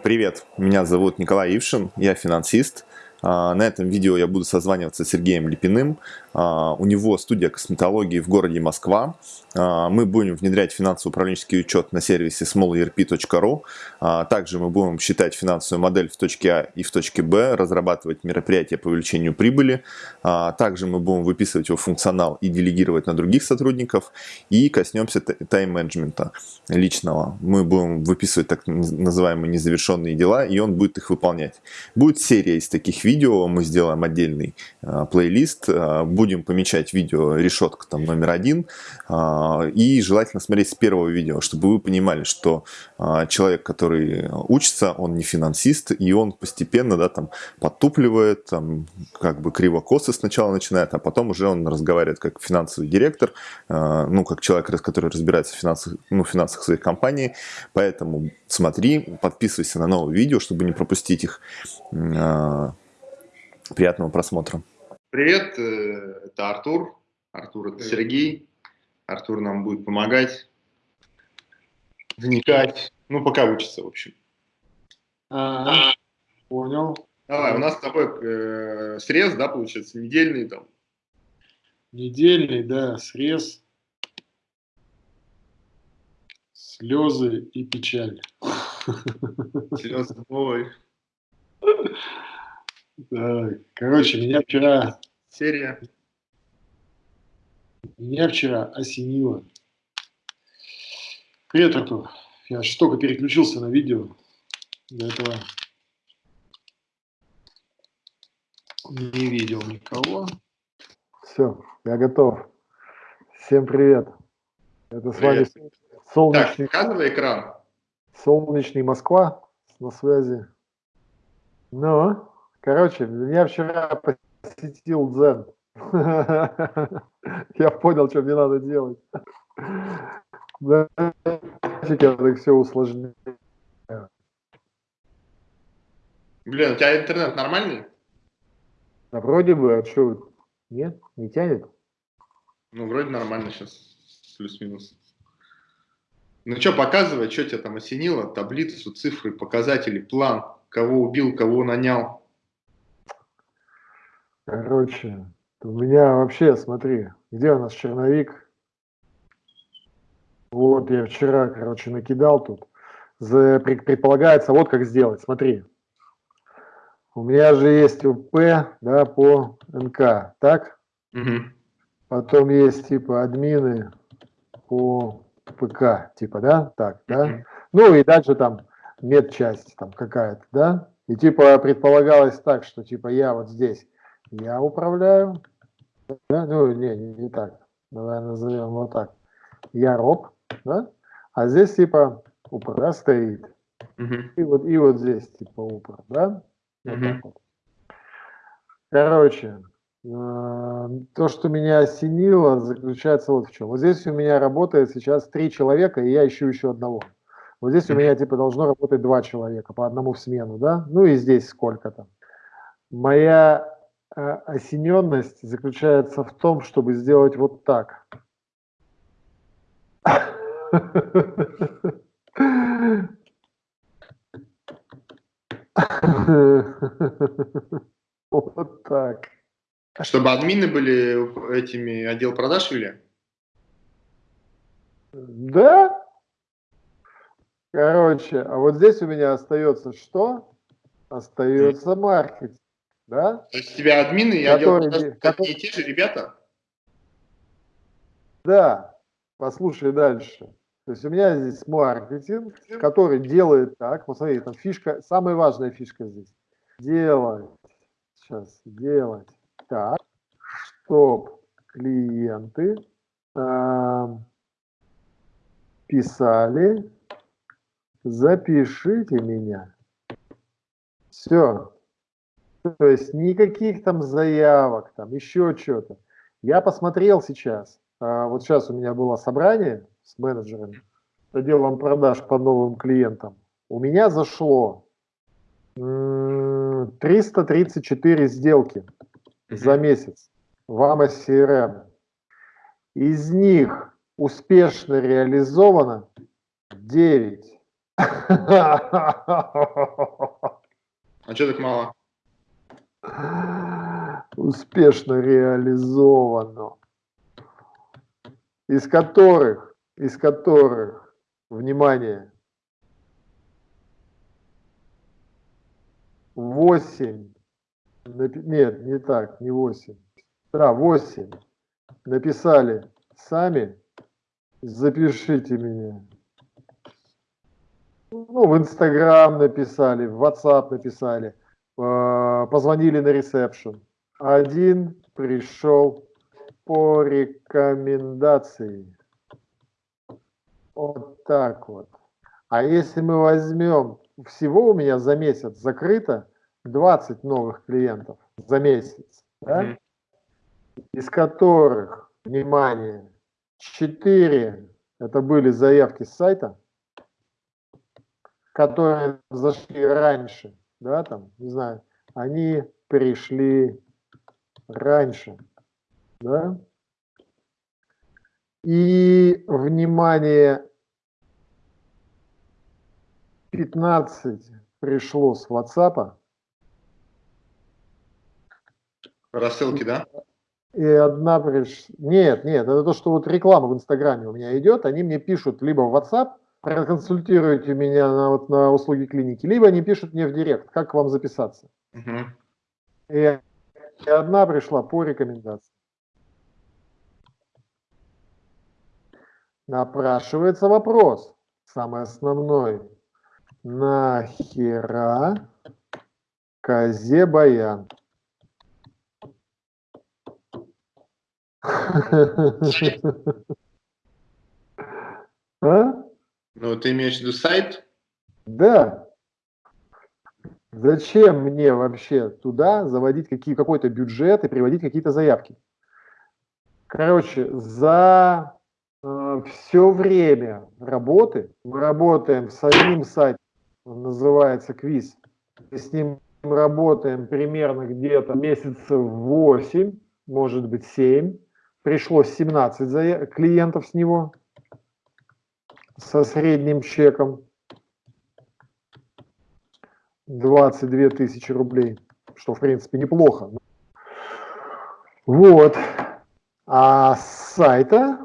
Привет, меня зовут Николай Ившин, я финансист. А, на этом видео я буду созваниваться с Сергеем Липиным. А, у него студия косметологии в городе Москва. А, мы будем внедрять финансово-управленческий учет на сервисе smallerp.ru. Также мы будем считать финансовую модель в точке А и в точке Б, разрабатывать мероприятия по увеличению прибыли. Также мы будем выписывать его функционал и делегировать на других сотрудников. И коснемся тайм-менеджмента личного. Мы будем выписывать так называемые незавершенные дела, и он будет их выполнять. Будет серия из таких видео видео, мы сделаем отдельный э, плейлист, э, будем помечать видео решетка там номер один, э, и желательно смотреть с первого видео, чтобы вы понимали, что э, человек, который учится, он не финансист, и он постепенно, да, там, подтупливает, там, как бы криво-косо сначала начинает, а потом уже он разговаривает как финансовый директор, э, ну, как человек, который разбирается в финансах, ну, финансах своей компании, поэтому смотри, подписывайся на новые видео, чтобы не пропустить их. Приятного просмотра. Привет, э, это Артур. Артур это Сергей. Артур нам будет помогать, вникать. Ну, пока учится, в общем. А, -а, понял. Давай, у нас с тобой э, срез, да, получается, недельный там. Недельный, да, срез. Слезы и печаль. Слезы, ой. Короче, меня вчера... Серия. Меня вчера осенило. Привет, Артур. Я же только переключился на видео. До этого не видел никого. Все, я готов. Всем привет. Это привет. с вами солнечный... Так, показывай экран. Солнечный Москва на связи. Ну, Короче, меня вчера посетил дзен. Я понял, что мне надо делать. Я так все усложняю. Блин, у тебя интернет нормальный? Да вроде бы, а что, нет, не тянет? Ну, вроде нормально сейчас, плюс-минус. Ну что, показывай, что тебя там осенило, таблицу, цифры, показатели, план, кого убил, кого нанял. Короче, у меня вообще, смотри, где у нас черновик? Вот я вчера, короче, накидал тут. За, предполагается, вот как сделать, смотри. У меня же есть УП, да, по НК, так? Угу. Потом есть, типа, админы по ПК, типа, да, так, да? Угу. Ну и дальше там медчасть там какая-то, да? И типа предполагалось так, что типа я вот здесь я управляю. Да? Ну, не, не, так. Давай назовем вот так. Я роб, да? А здесь типа упра стоит. Угу. И, вот, и вот здесь типа упра, да? Вот угу. вот. Короче, э, то, что меня осенило, заключается вот в чем. Вот здесь у меня работает сейчас три человека, и я ищу еще одного. Вот здесь у меня типа должно работать два человека, по одному в смену, да? Ну и здесь сколько-то. Моя осененность заключается в том, чтобы сделать вот так. Вот так. Чтобы админы были этими отдел продаж или? Да. Короче, а вот здесь у меня остается что? Остается маркетинг. Да? То есть тебя админы и которые, отдел которые... те же ребята? Да, послушай дальше. То есть у меня здесь маркетинг, который делает так, посмотри, там фишка, самая важная фишка здесь. Делать, сейчас, делать так, чтоб клиенты э, писали, запишите меня. Все, то есть никаких там заявок, там еще что-то. Я посмотрел сейчас, а, вот сейчас у меня было собрание с менеджерами, с отделом продаж по новым клиентам. У меня зашло 334 сделки за месяц в CRM. Из них успешно реализовано 9. А что так мало? Успешно реализовано. Из которых, из которых, внимание, 8, нет, не так, не 8, да, 8 написали сами, запишите меня. Ну, в Инстаграм написали, в WhatsApp написали, позвонили на ресепшн. Один пришел по рекомендации. Вот так вот. А если мы возьмем, всего у меня за месяц закрыто 20 новых клиентов за месяц, да? mm -hmm. из которых, внимание, 4 это были заявки с сайта, которые зашли раньше, да, там, не знаю, они пришли раньше, да. И, внимание, 15 пришло с WhatsApp. Рассылки, да? И одна пришла... Нет, нет, это то, что вот реклама в Инстаграме у меня идет, они мне пишут либо в WhatsApp, проконсультируйте меня на, вот, на услуги клиники, либо они пишут мне в директ, как к вам записаться. Угу. И, и одна пришла по рекомендации. Напрашивается вопрос, самый основной. Нахера козе баян? А? Ну, ты имеешь в виду сайт? Да. Зачем мне вообще туда заводить какие, какой-то бюджет и приводить какие-то заявки? Короче, за э, все время работы мы работаем с одним сайтом, он называется Квиз. Мы с ним работаем примерно где-то месяцев 8, может быть 7. Пришло 17 клиентов с него со средним чеком 22 тысячи рублей, что в принципе неплохо. Вот. А с сайта,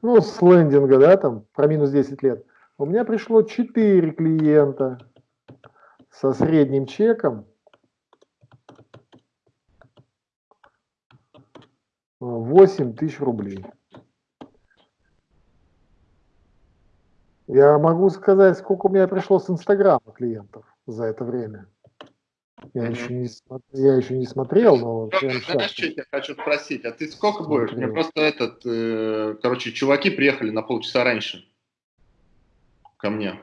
ну, с лендинга, да, там, про минус 10 лет, у меня пришло 4 клиента со средним чеком 8 тысяч рублей. Я могу сказать, сколько у меня пришло с Инстаграма клиентов за это время. Я, еще, не, я еще не смотрел, но... Ну, что я хочу спросить? А ты сколько будешь? Мне просто этот... Э, короче, чуваки приехали на полчаса раньше ко мне.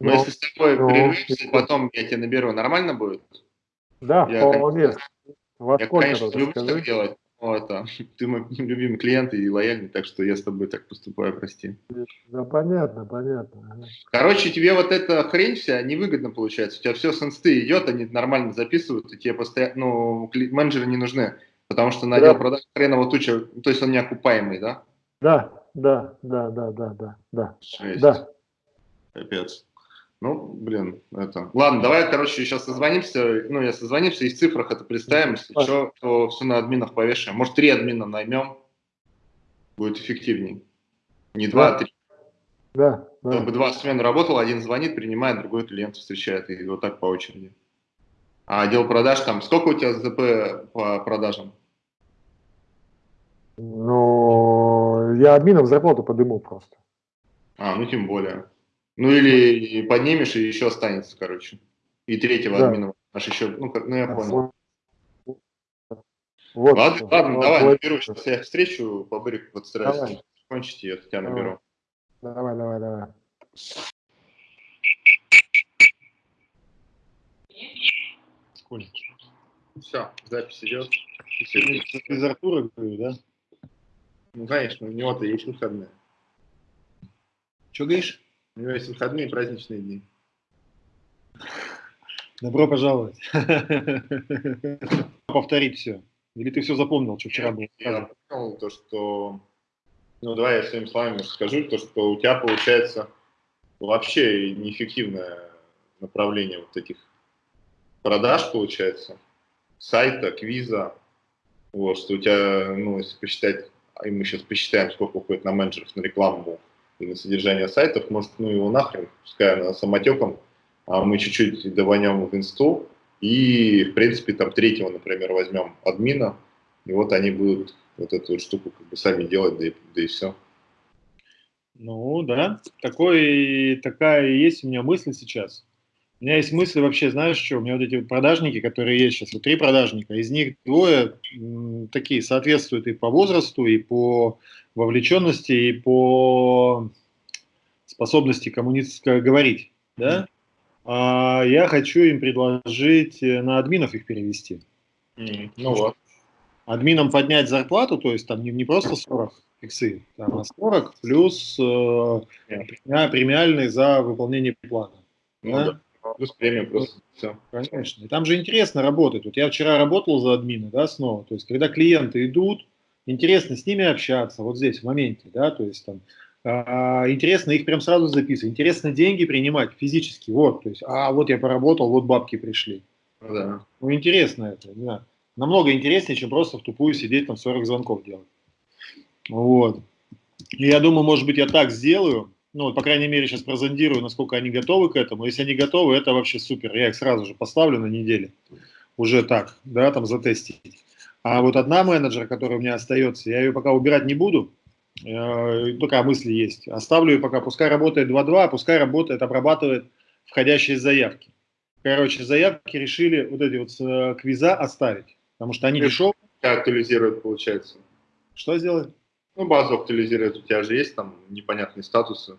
Но, но если с тобой но... прервемся, потом я тебя наберу, нормально будет? Да, я, вполне. Во я, конечно, люблю так делать, ну, это, ты мой любимый клиент и лояльный, так что я с тобой так поступаю, прости. Да, понятно, понятно. Короче, тебе вот эта хрень вся невыгодно получается. У тебя все с инсты идет, они нормально записывают, и тебе постоянно, ну, менеджеры не нужны, потому что на да. продаж хреново туча, то есть он неокупаемый, да? Да, да, да, да, да, да, да. Жесть. Да. Капец. Ну, блин, это... Ладно, давай, короче, сейчас созвонимся. Ну, я созвонимся и в цифрах это представим. Если а. что, то все на админов повешаем. Может, три админа наймем. Будет эффективнее. Не два, а три. Да, да. Чтобы два смены работало, один звонит, принимает, другой клиент встречает. И вот так по очереди. А отдел продаж там, сколько у тебя ЗП по продажам? Ну, я админам зарплату подыму просто. А, ну тем более. Ну или поднимешь и еще останется, короче. И третьего да. админа аж еще, ну, как, ну я понял. Вот, ладно, вот, ладно вот, давай, вот, наберу. Сейчас я встречу по Бырику подстараюсь кончить, и я тебя наберу. Давай, давай, давай. Сколько? Все, запись идет. Из Артура говорю, да? Ну, конечно, у него-то есть выходные. Что говоришь? У него есть выходные и праздничные дни. Добро пожаловать. Повторить все. Или ты все запомнил, что вчера было? Я понял то, что... Ну, давай я своими словами скажу, то, что у тебя получается вообще неэффективное направление вот этих продаж, получается, сайта, квиза, вот, что у тебя, ну, если посчитать, и мы сейчас посчитаем, сколько уходит на менеджеров, на рекламу и на содержание сайтов, может, ну его нахрен, пускай она самотеком, а мы чуть-чуть даванем в инсту, и, в принципе, там третьего, например, возьмем админа, и вот они будут вот эту вот штуку как бы сами делать, да и, да и все. Ну, да, такой, такая есть у меня мысль сейчас. У меня есть мысли вообще, знаешь что, у меня вот эти вот продажники, которые есть сейчас, вот три продажника, из них двое такие соответствуют и по возрасту, и по вовлеченности, и по способности коммуницировать, говорить, да? А я хочу им предложить э, на админов их перевести. Mm, ну вот. Админам поднять зарплату, то есть там не, не просто 40 иксы, там, а 40 плюс э, премиальный за выполнение плана. Ну, да? Да плюс премия просто. Все. Конечно. И там же интересно работать. Вот я вчера работал за админа, да, снова. То есть, когда клиенты идут, интересно с ними общаться, вот здесь, в моменте, да, то есть там а, интересно их прям сразу записывать, интересно деньги принимать физически, вот, то есть, а вот я поработал, вот бабки пришли. Ну да. Ну, интересно это, да. Намного интереснее, чем просто в тупую сидеть, там 40 звонков делать. Вот. И я думаю, может быть, я так сделаю, ну, по крайней мере, сейчас прозондирую, насколько они готовы к этому. Если они готовы, это вообще супер. Я их сразу же поставлю на неделе. Уже так, да, там затестить. А вот одна менеджер, которая у меня остается, я ее пока убирать не буду. Э, такая мысль есть. Оставлю ее пока, пускай работает 2-2, а пускай работает, обрабатывает входящие заявки. Короче, заявки решили вот эти вот э, квиза оставить, потому что они дешевые. Актуализируют, получается. Что сделать? Ну, базу актуализирует, у тебя же есть там непонятные статусы.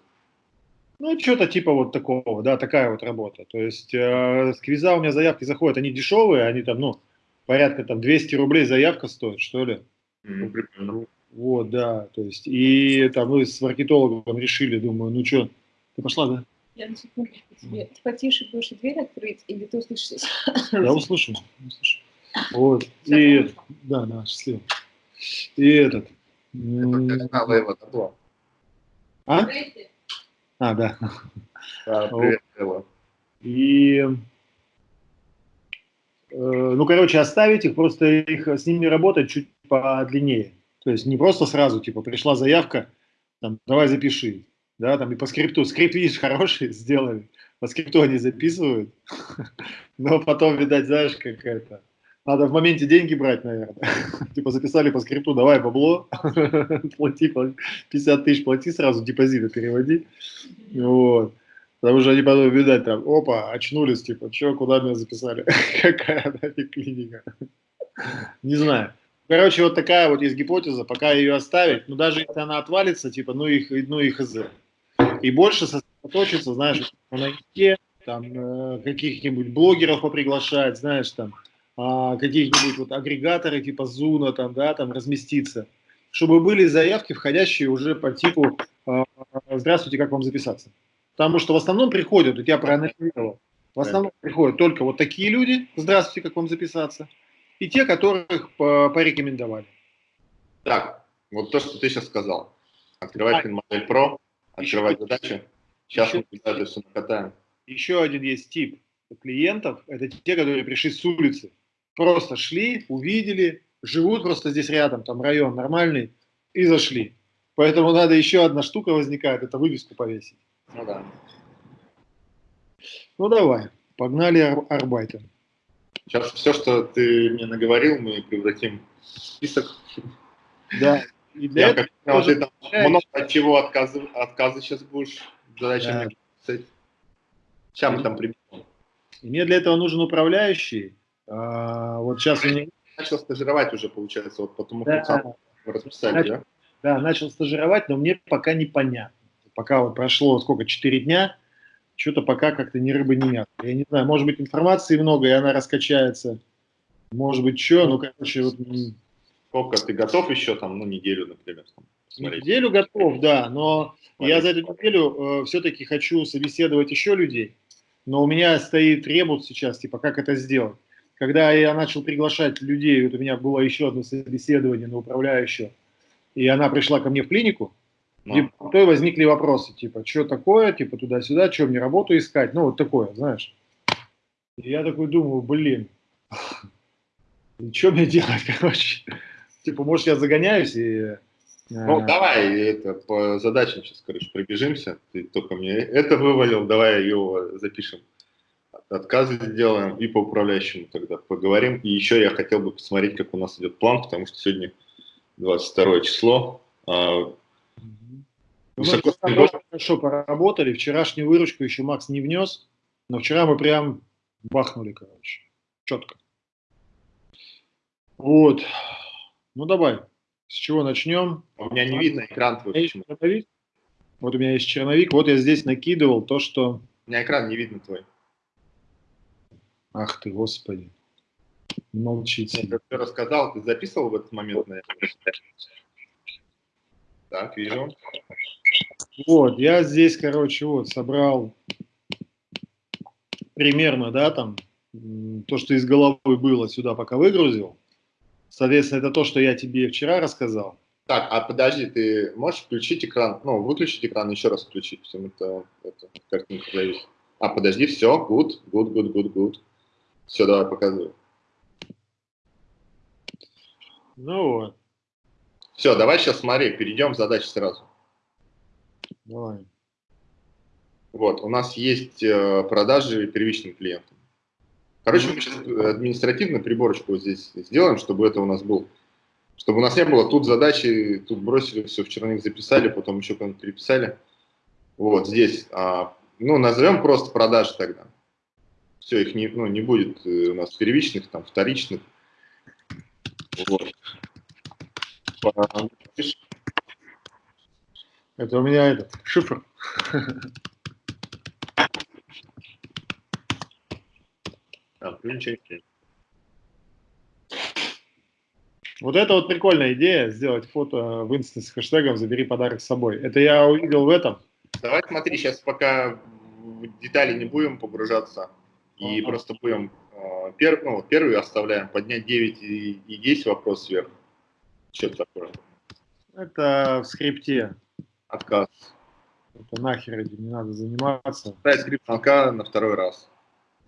Ну, что-то типа вот такого, да, такая вот работа. То есть э, с квиза у меня заявки заходят, они дешевые, они там, ну, порядка там 200 рублей заявка стоит, что ли. Ну, прикольно. Вот, да, то есть, и там мы с маркетологом решили, думаю, ну что, ты пошла, да? Я на секундочку тебе. Ты потише будешь дверь открыть, или ты услышишь? Я услышу, услышу. Вот, и, да, да, счастливо. И этот, это его табло. А? А, да. Да, привет, Элла. И, э, ну, короче, оставить их, просто их, с ними работать чуть подлиннее. То есть не просто сразу, типа, пришла заявка, там, давай запиши, да, там и по скрипту. Скрипт, видишь, хороший сделали, по скрипту они записывают, но потом, видать, знаешь, как это, надо в моменте деньги брать, наверное. типа записали по скрипту, давай бабло, плати, 50 тысяч плати сразу, депозиты переводи. Вот. Потому что они потом, видать, там, опа, очнулись, типа, что, куда меня записали? Какая нафиг клиника? Не знаю. Короче, вот такая вот есть гипотеза, пока ее оставить, но даже если она отвалится, типа, ну их, ну их из И больше сосредоточиться, знаешь, на там, э, каких-нибудь блогеров поприглашать, знаешь, там, а, каких-нибудь вот агрегаторы типа Зуна там, да, там разместиться, чтобы были заявки, входящие уже по типу а, «Здравствуйте, как вам записаться?». Потому что в основном приходят, вот я проанализировал, в основном приходят только вот такие люди «Здравствуйте, как вам записаться?» и те, которых порекомендовали. Так, вот то, что ты сейчас сказал. Открывать а, модель Pro, открывать задачи. Сейчас еще, мы это все накатаем. Еще один есть тип клиентов, это те, которые пришли с улицы. Просто шли, увидели, живут просто здесь рядом, там район нормальный, и зашли. Поэтому надо еще одна штука возникает, это вывеску повесить. Ну да. Ну давай, погнали ар арбайтом. Сейчас все, что ты мне наговорил, мы превратим в список. Да. И для Я этого как тоже ты там много от чего отказы, отказы сейчас будешь задачами да. Сейчас мы там приберем. И мне для этого нужен управляющий, а, вот сейчас у меня... Начал стажировать уже, получается, вот потому да. сам расписали, начал, да? Да, начал стажировать, но мне пока непонятно. Пока вот прошло, сколько, 4 дня, что-то пока как-то ни рыба, ни мясо. Я не знаю, может быть, информации много, и она раскачается. Может быть, что, ну, короче, вот... Сколько, ты готов еще там, ну, неделю, например, там, смотреть? Неделю готов, да, но Смотри. я за эту неделю э, все-таки хочу собеседовать еще людей, но у меня стоит ребус сейчас, типа, как это сделать когда я начал приглашать людей, вот у меня было еще одно собеседование на управляющего, и она пришла ко мне в клинику, Ну. И потом возникли вопросы, типа, что такое, типа, туда-сюда, что мне работу искать, ну, вот такое, знаешь. И я такой думаю, блин, что мне делать, короче? Типа, может, я загоняюсь и... Ну, давай это, по задачам сейчас, короче, пробежимся. Ты только мне это вывалил, давай его запишем. Отказы сделаем и по управляющему тогда поговорим. И еще я хотел бы посмотреть, как у нас идет план, потому что сегодня 22 число. А, ну, Высоко... Мы хорошо поработали. Вчерашнюю выручку еще Макс не внес, но вчера мы прям бахнули, короче. Четко. Вот. Ну, давай. С чего начнем? У меня не видно экран твой. Почему? Вот у меня есть черновик. Вот я здесь накидывал то, что... У меня экран не видно твой. Ах ты, господи. Молчите. Я все рассказал, ты записывал в этот момент, наверное? Так, вижу. Вот, я здесь, короче, вот собрал примерно, да, там, то, что из головы было, сюда пока выгрузил. Соответственно, это то, что я тебе вчера рассказал. Так, а подожди, ты можешь включить экран, ну, выключить экран, еще раз включить, потому это, это картинка зависит. А, подожди, все, good, good, good, good, good. Все, давай показывай. Ну вот. Все, давай сейчас смотри, перейдем к задаче сразу. Давай. Вот, у нас есть э, продажи первичным клиентам. Короче, мы сейчас административную приборочку вот здесь сделаем, чтобы это у нас был, чтобы у нас не было тут задачи, тут бросили, все в черновик записали, потом еще куда-нибудь переписали. Вот здесь, а, ну, назовем просто продажи тогда. Все, их не, ну, не будет э, у нас первичных, там, вторичных. Вот. Это у меня этот шифр. А, Вот это вот прикольная идея, сделать фото в инсте с хэштегом «Забери подарок с собой». Это я увидел в этом. Давай смотри, сейчас пока в детали не будем погружаться, и просто будем э, пер, ну, первый оставляем, поднять 9 и, и 10 вопрос сверху. Что это такое? Это в скрипте. Отказ. Это нахер этим не надо заниматься. Ставить скрипт звонка на второй раз.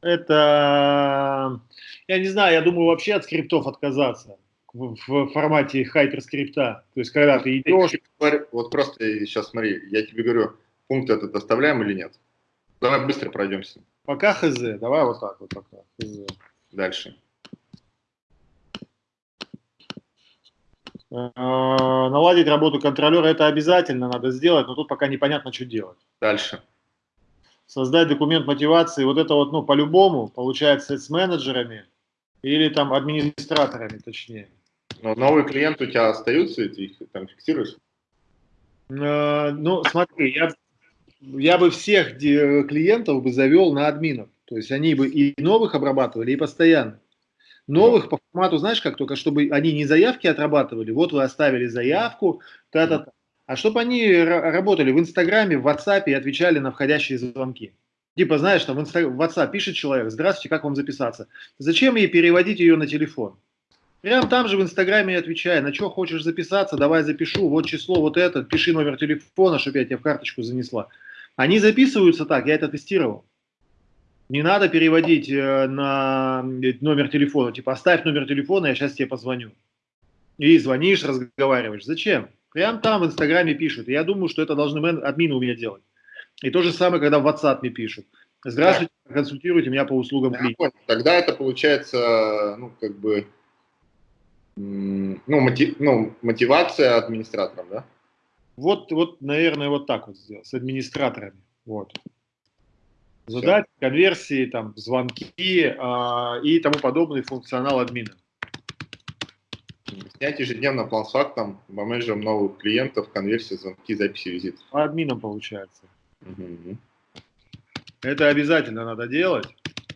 Это, я не знаю, я думаю вообще от скриптов отказаться в, в формате хайперскрипта. То есть, когда ты идешь... Вот просто сейчас смотри, я тебе говорю, пункт этот оставляем или нет? Давай быстро пройдемся. Пока хз, давай вот так вот пока. Хз. Дальше. А, наладить работу контролера это обязательно надо сделать, но тут пока непонятно, что делать. Дальше. Создать документ мотивации, вот это вот, ну, по-любому, получается, с менеджерами или там администраторами, точнее. Но новые клиенты у тебя остаются, и ты их там фиксируешь? А, ну, смотри, я, я бы всех клиентов бы завел на админов. То есть они бы и новых обрабатывали, и постоянно. Новых по формату, знаешь как, только чтобы они не заявки отрабатывали, вот вы оставили заявку, та-та-та, а чтобы они работали в Инстаграме, в WhatsApp и отвечали на входящие звонки. Типа, знаешь, там в, Инстаг... в WhatsApp пишет человек, здравствуйте, как вам записаться? Зачем ей переводить ее на телефон? Прям там же в Инстаграме отвечай, на что хочешь записаться, давай запишу, вот число, вот это, пиши номер телефона, чтобы я тебе в карточку занесла. Они записываются так, я это тестировал. Не надо переводить э, на номер телефона, типа оставь номер телефона, я сейчас тебе позвоню. И звонишь, разговариваешь. Зачем? Прям там в Инстаграме пишут. я думаю, что это должны админы у меня делать. И то же самое, когда в WhatsApp мне пишут. Здравствуйте, да. консультируйте меня по услугам клиента. Тогда это получается, ну, как бы, ну, мотив, ну, мотивация администратором, да? Вот, вот, наверное, вот так вот сделать, с администраторами. Вот задать конверсии, там, звонки а, и тому подобный функционал админа. Снять ежедневно план с фактом, менеджером новых клиентов, конверсии, звонки, записи визитов. Админом получается. Угу. Это обязательно надо делать.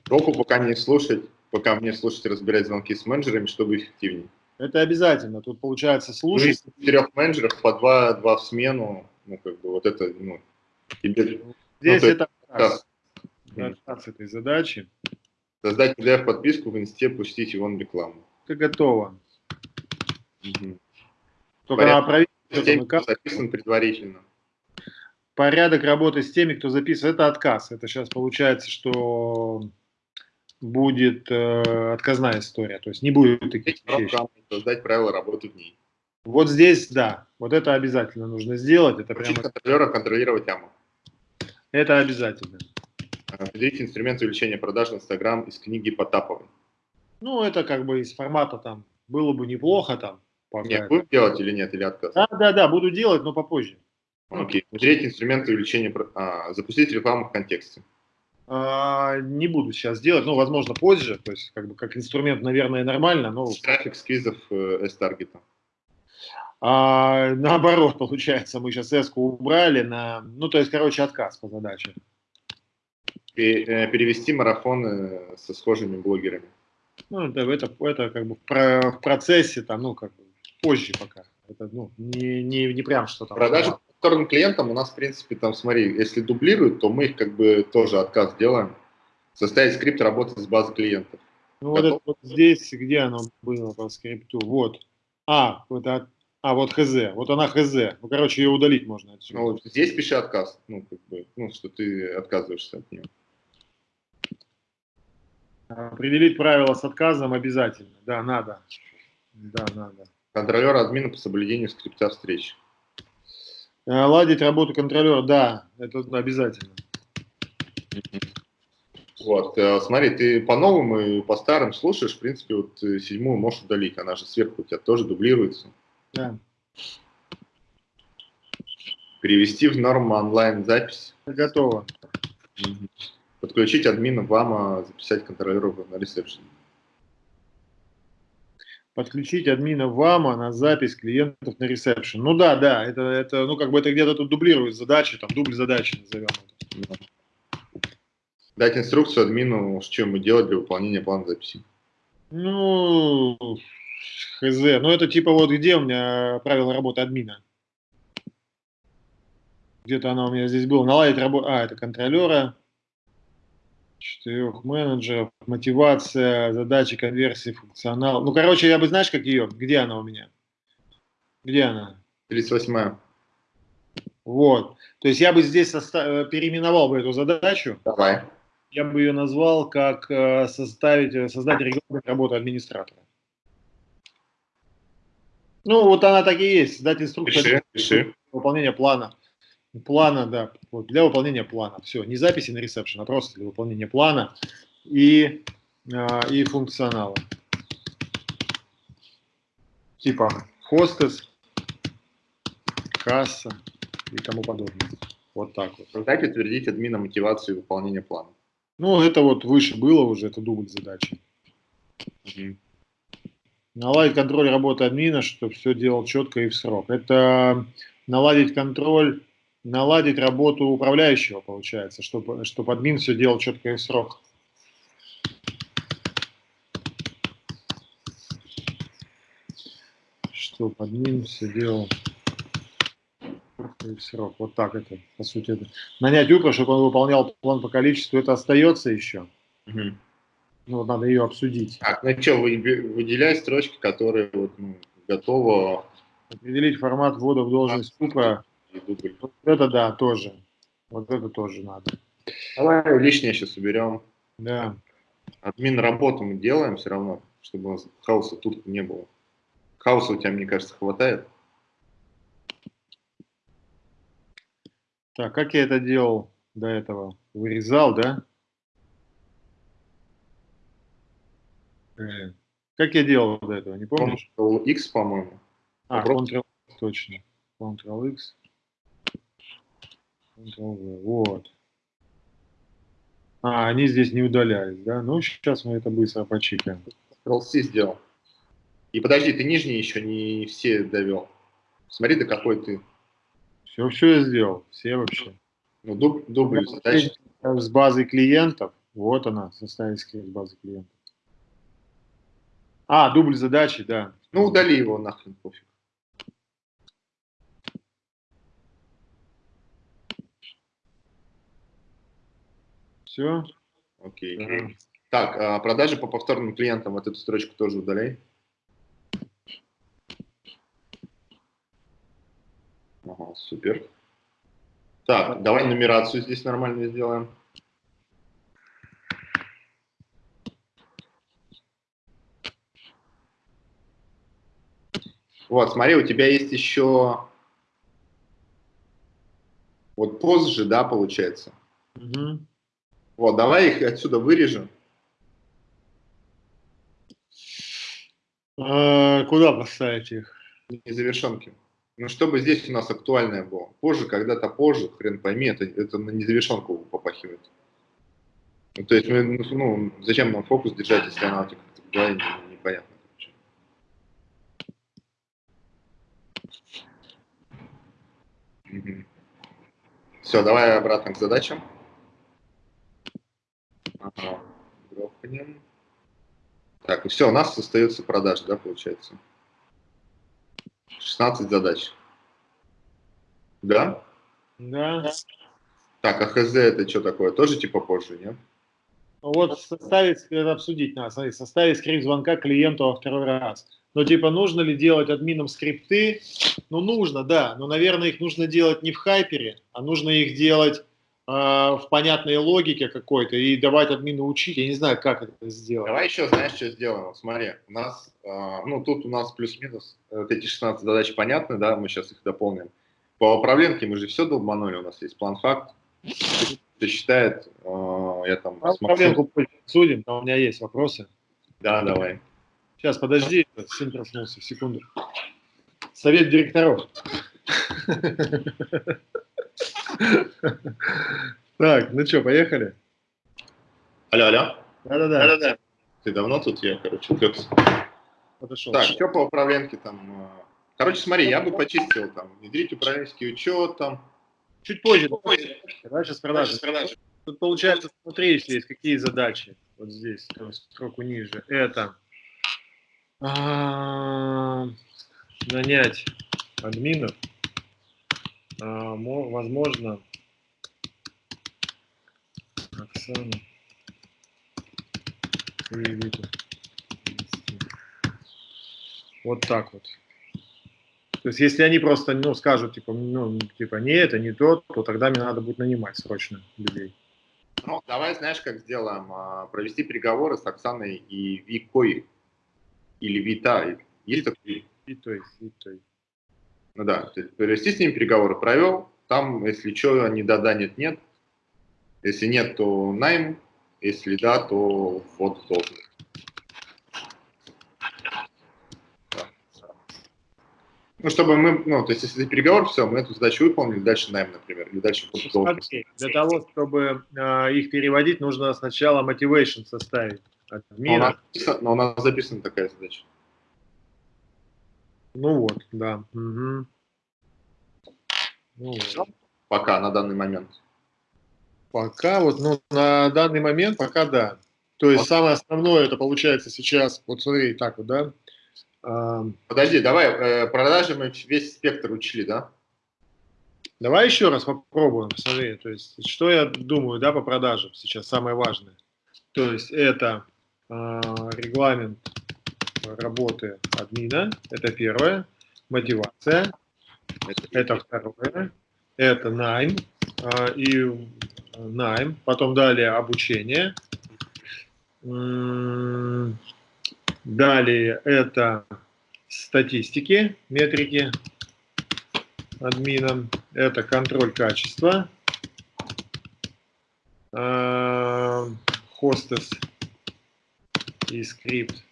Руку пока не слушать, пока мне слушать, разбирать звонки с менеджерами, чтобы эффективнее. Это обязательно. Тут получается слушать. Ну, четырех менеджеров по два, два в смену, ну, как бы вот это, ну, тебе... Здесь ну, это да с этой задачи. Создать PDF-подписку в инсте, пустить его на рекламу. Это готово. Угу. Только надо проверить. Записан предварительно. порядок работы с теми, кто записывает, это отказ. Это сейчас получается, что будет э, отказная история, то есть не будет таких вещей. Создать правила работы в ней. Вот здесь, да, вот это обязательно нужно сделать. Это прямо... контролера контролировать яму. Это обязательно. Определить инструмент увеличения продаж в Инстаграм из книги Потаповой. Ну, это как бы из формата там, было бы неплохо там. Пока нет, будем делать или нет, или отказ? Да, да, да, буду делать, но попозже. Окей. Третий инструмент увеличения, а, запустить рекламу в контексте. А, не буду сейчас делать, ну, возможно, позже, то есть, как бы, как инструмент, наверное, нормально, но... Трафик с квизов э, S-таргета. А, наоборот, получается, мы сейчас S убрали на, ну, то есть, короче, отказ по задаче. Э, перевести марафоны со схожими блогерами. Ну, это, это, это как бы в процессе, там, ну, как бы позже пока. Это, ну, не, не, не прям что там. Продажи вторым клиентам у нас, в принципе, там, смотри, если дублируют, то мы их как бы тоже отказ делаем. Составить скрипт работы с базой клиентов. Ну, вот, это, вот здесь, где оно было по скрипту? Вот. А, вот, а, а, вот хз. Вот она хз. Ну, короче, ее удалить можно отсюда. Ну, здесь пиши отказ. Ну, как бы, ну, что ты отказываешься от нее. Определить правила с отказом обязательно. Да, надо. Да, надо. Контролер админа по соблюдению скрипта встреч. Ладить работу контролера, да, это обязательно. Вот, э, смотри, ты по новым и по старым слушаешь, в принципе, вот э, седьмую можешь удалить, она же сверху у тебя тоже дублируется. Да. Перевести в норму онлайн запись. Готово. Подключить админа ВАМа, записать контролеров на ресепшн подключить админа ВАМа на запись клиентов на ресепшн. Ну да, да, это, это ну как бы это где-то тут дублирует задачи, там дубль задачи назовем. Дать инструкцию админу, что ему делать для выполнения плана записи. Ну, хз. Ну это типа вот где у меня правила работы админа? Где-то она у меня здесь была. Наладить работу. А, это контролера четырех менеджеров, мотивация, задачи, конверсии, функционал. Ну, короче, я бы, знаешь, как ее? Где она у меня? Где она? 38 Вот. То есть я бы здесь состав... переименовал бы эту задачу. Давай. Я бы ее назвал как э, составить, создать регламент работы администратора. Ну, вот она так и есть. Создать инструкцию пиши, пиши. выполнения плана. Плана, да, вот для выполнения плана. Все, не записи на ресепшн, а просто для выполнения плана и, а, и функционала. Типа хостес, касса и тому подобное. Вот так вот. Создать и утвердить админа мотивацию выполнения плана. Ну, это вот выше было уже, это дубль задачи. Угу. Наладить контроль работы админа, чтобы все делал четко и в срок. Это наладить контроль наладить работу управляющего, получается, чтобы, чтобы админ все делал четко и в срок. Чтобы админ все делал и в срок. Вот так это, по сути. Это. Нанять Упра, чтобы он выполнял план по количеству, это остается еще. Угу. Ну, вот надо ее обсудить. Так, ну что, выделяй строчки, которые вот, ну, готовы. Определить формат ввода в должность. Вот это да, тоже. Вот это тоже надо. Давай лишнее сейчас уберем. Да. Админ работу мы делаем все равно, чтобы у нас хаоса тут не было. Хаоса у тебя, мне кажется, хватает. Так, как я это делал до этого? Вырезал, да? Э, как я делал до этого, не помнишь? Ctrl-X, по-моему. А, Ctrl, точно. Ctrl-X. Вот. А, они здесь не удалялись, да? Ну, сейчас мы это быстро почикаем. Ctrl-C сделал. И подожди, ты нижние еще не все довел. Смотри, до какой ты. Все, все я сделал, все вообще. Ну, дуб, дубль задачи. С базой клиентов. Вот она, составить с базы клиентов. А, дубль задачи, да. Ну, удали его нахрен, пофиг. Все. Окей. Да. Так, а продажи по повторным клиентам, вот эту строчку тоже удаляй. Ага, супер. Так, давай нумерацию здесь нормально сделаем. Вот, смотри, у тебя есть еще вот позже, да, получается. Угу. Вот, давай их отсюда вырежем. А, куда поставить их? Незавершенки. Ну, чтобы здесь у нас актуальное было. Позже, когда-то позже, хрен пойми, это, это на незавершенку попахивает. Ну, то есть, мы, ну, зачем нам фокус держать, если она в голове непонятно. Угу. Все, давай обратно к задачам. Ага, грохнем. Так, и все, у нас остается продаж, да, получается? 16 задач. Да? Да. Так, а ХЗ это что такое? Тоже типа позже, нет? Вот составить, это обсудить надо, смотри, составить скрипт звонка клиенту во второй раз. Но типа нужно ли делать админам скрипты? Ну нужно, да, но, наверное, их нужно делать не в хайпере, а нужно их делать в понятной логике какой-то и давать админу учить. Я не знаю, как это сделать. Давай еще, знаешь, что сделаем? Смотри, у нас, э, ну тут у нас плюс-минус вот эти 16 задач понятны, да, мы сейчас их дополним. По управленке мы же все долбанули, у нас есть план-факт. Кто считает, э, я там... По управленку судим, там у меня есть вопросы. Да, давай. Сейчас, подожди, сын проснулся, секунду. Совет директоров. Так, ну что, поехали? Алло, алло. Да-да-да. Да-да-да. Ты давно тут? Я, короче, отвлекся. Подошел. Так, что по управленке там? Короче, смотри, я бы почистил там, внедрить управленческий учет там. Чуть позже. позже. Давай сейчас продажи. Тут получается, смотри, если есть какие задачи. Вот здесь, строку ниже. Это а, нанять админов, возможно, Оксана Вот так вот. То есть, если они просто, ну, скажут, типа, ну, типа, не это, не то, то тогда мне надо будет нанимать срочно людей. Ну, давай, знаешь, как сделаем? А, провести переговоры с Оксаной и Викой или Вита, есть такой? Витой, Витой. Ну да, то есть провести с ними переговоры провел, там, если что, они да-да, нет-нет. Если нет, то найм, если да, то вход должен. Ну, чтобы мы, ну, то есть, если переговор, все, мы эту задачу выполнили, дальше найм, например, или дальше смотри, Для того, чтобы э, их переводить, нужно сначала motivation составить. От мира. Но, но у нас записана такая задача. Ну вот, да. Угу. Ну, вот. Пока, на данный момент. Пока, вот, ну, на данный момент, пока да. То есть вот. самое основное, это получается сейчас, вот смотри, так вот, да. Подожди, давай, э, продажи мы весь спектр учили, да? Давай еще раз попробуем, посмотри, то есть, что я думаю, да, по продажам сейчас самое важное. То есть, это а, регламент работы админа, это первое, мотивация, это второе, это найм, а, и найм, потом далее обучение, далее это статистики, метрики админа, это контроль качества, хостес, а, и скрипт,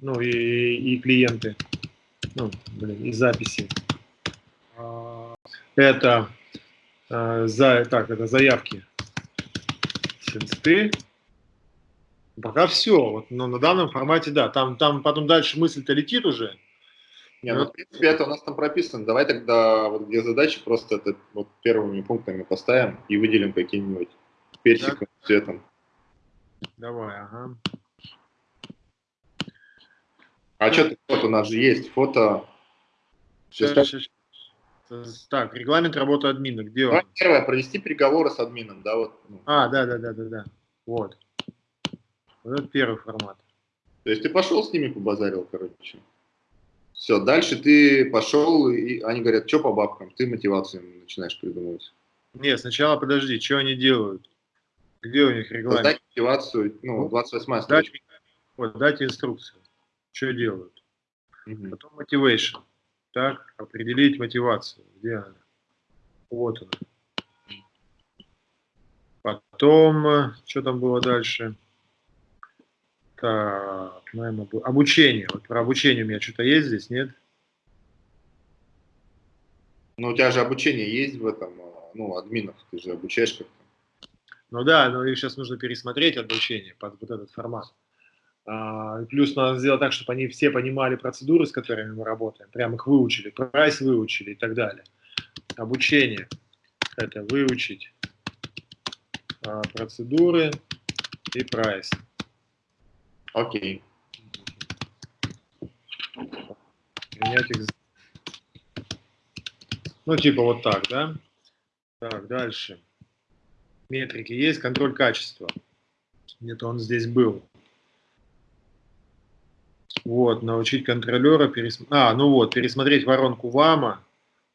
ну и, и клиенты, ну, блин, и записи. Это, э, за, так, это заявки синсты. Пока все, вот, но на данном формате, да, там, там потом дальше мысль-то летит уже. Не, ну, в принципе, это у нас там прописано. Давай тогда, вот где задачи, просто это вот первыми пунктами поставим и выделим какие-нибудь персиком, да? цветом. Давай, ага. А что фото? У нас же есть фото. Сейчас, сейчас, сейчас. Так, регламент работы админа. Где он? Первое, провести переговоры с админом, да, вот. Ну. А, да, да, да, да, да. Вот. Вот это первый формат. То есть ты пошел с ними побазарил, короче. Все, дальше ты пошел, и они говорят, что по бабкам, ты мотивацию начинаешь придумывать. Нет, сначала подожди, что они делают? Где у них регламент? Создать мотивацию, ну, 28 Дать, строчка. вот, дать инструкцию. Что делают? Мгм. Потом motivation. Так, определить мотивацию. Где она? Вот она. Потом, э, что там было дальше? Так, наверное, обу- обучение. Вот про обучение у меня что-то есть здесь, нет? Ну, у тебя же обучение есть в этом, а, ну, админов, ты же обучаешь как-то. Ну да, но их сейчас нужно пересмотреть обучение под вот этот формат. А, плюс надо сделать так, чтобы они все понимали процедуры, с которыми мы работаем, прям их выучили, прайс выучили и так далее. Обучение – это выучить а, процедуры и прайс. Окей. Принять их. Ну, типа вот так, да? Так, дальше. Метрики есть, контроль качества. Где-то он здесь был. Вот, научить контролера пересмотреть. А, ну вот, пересмотреть воронку ВАМа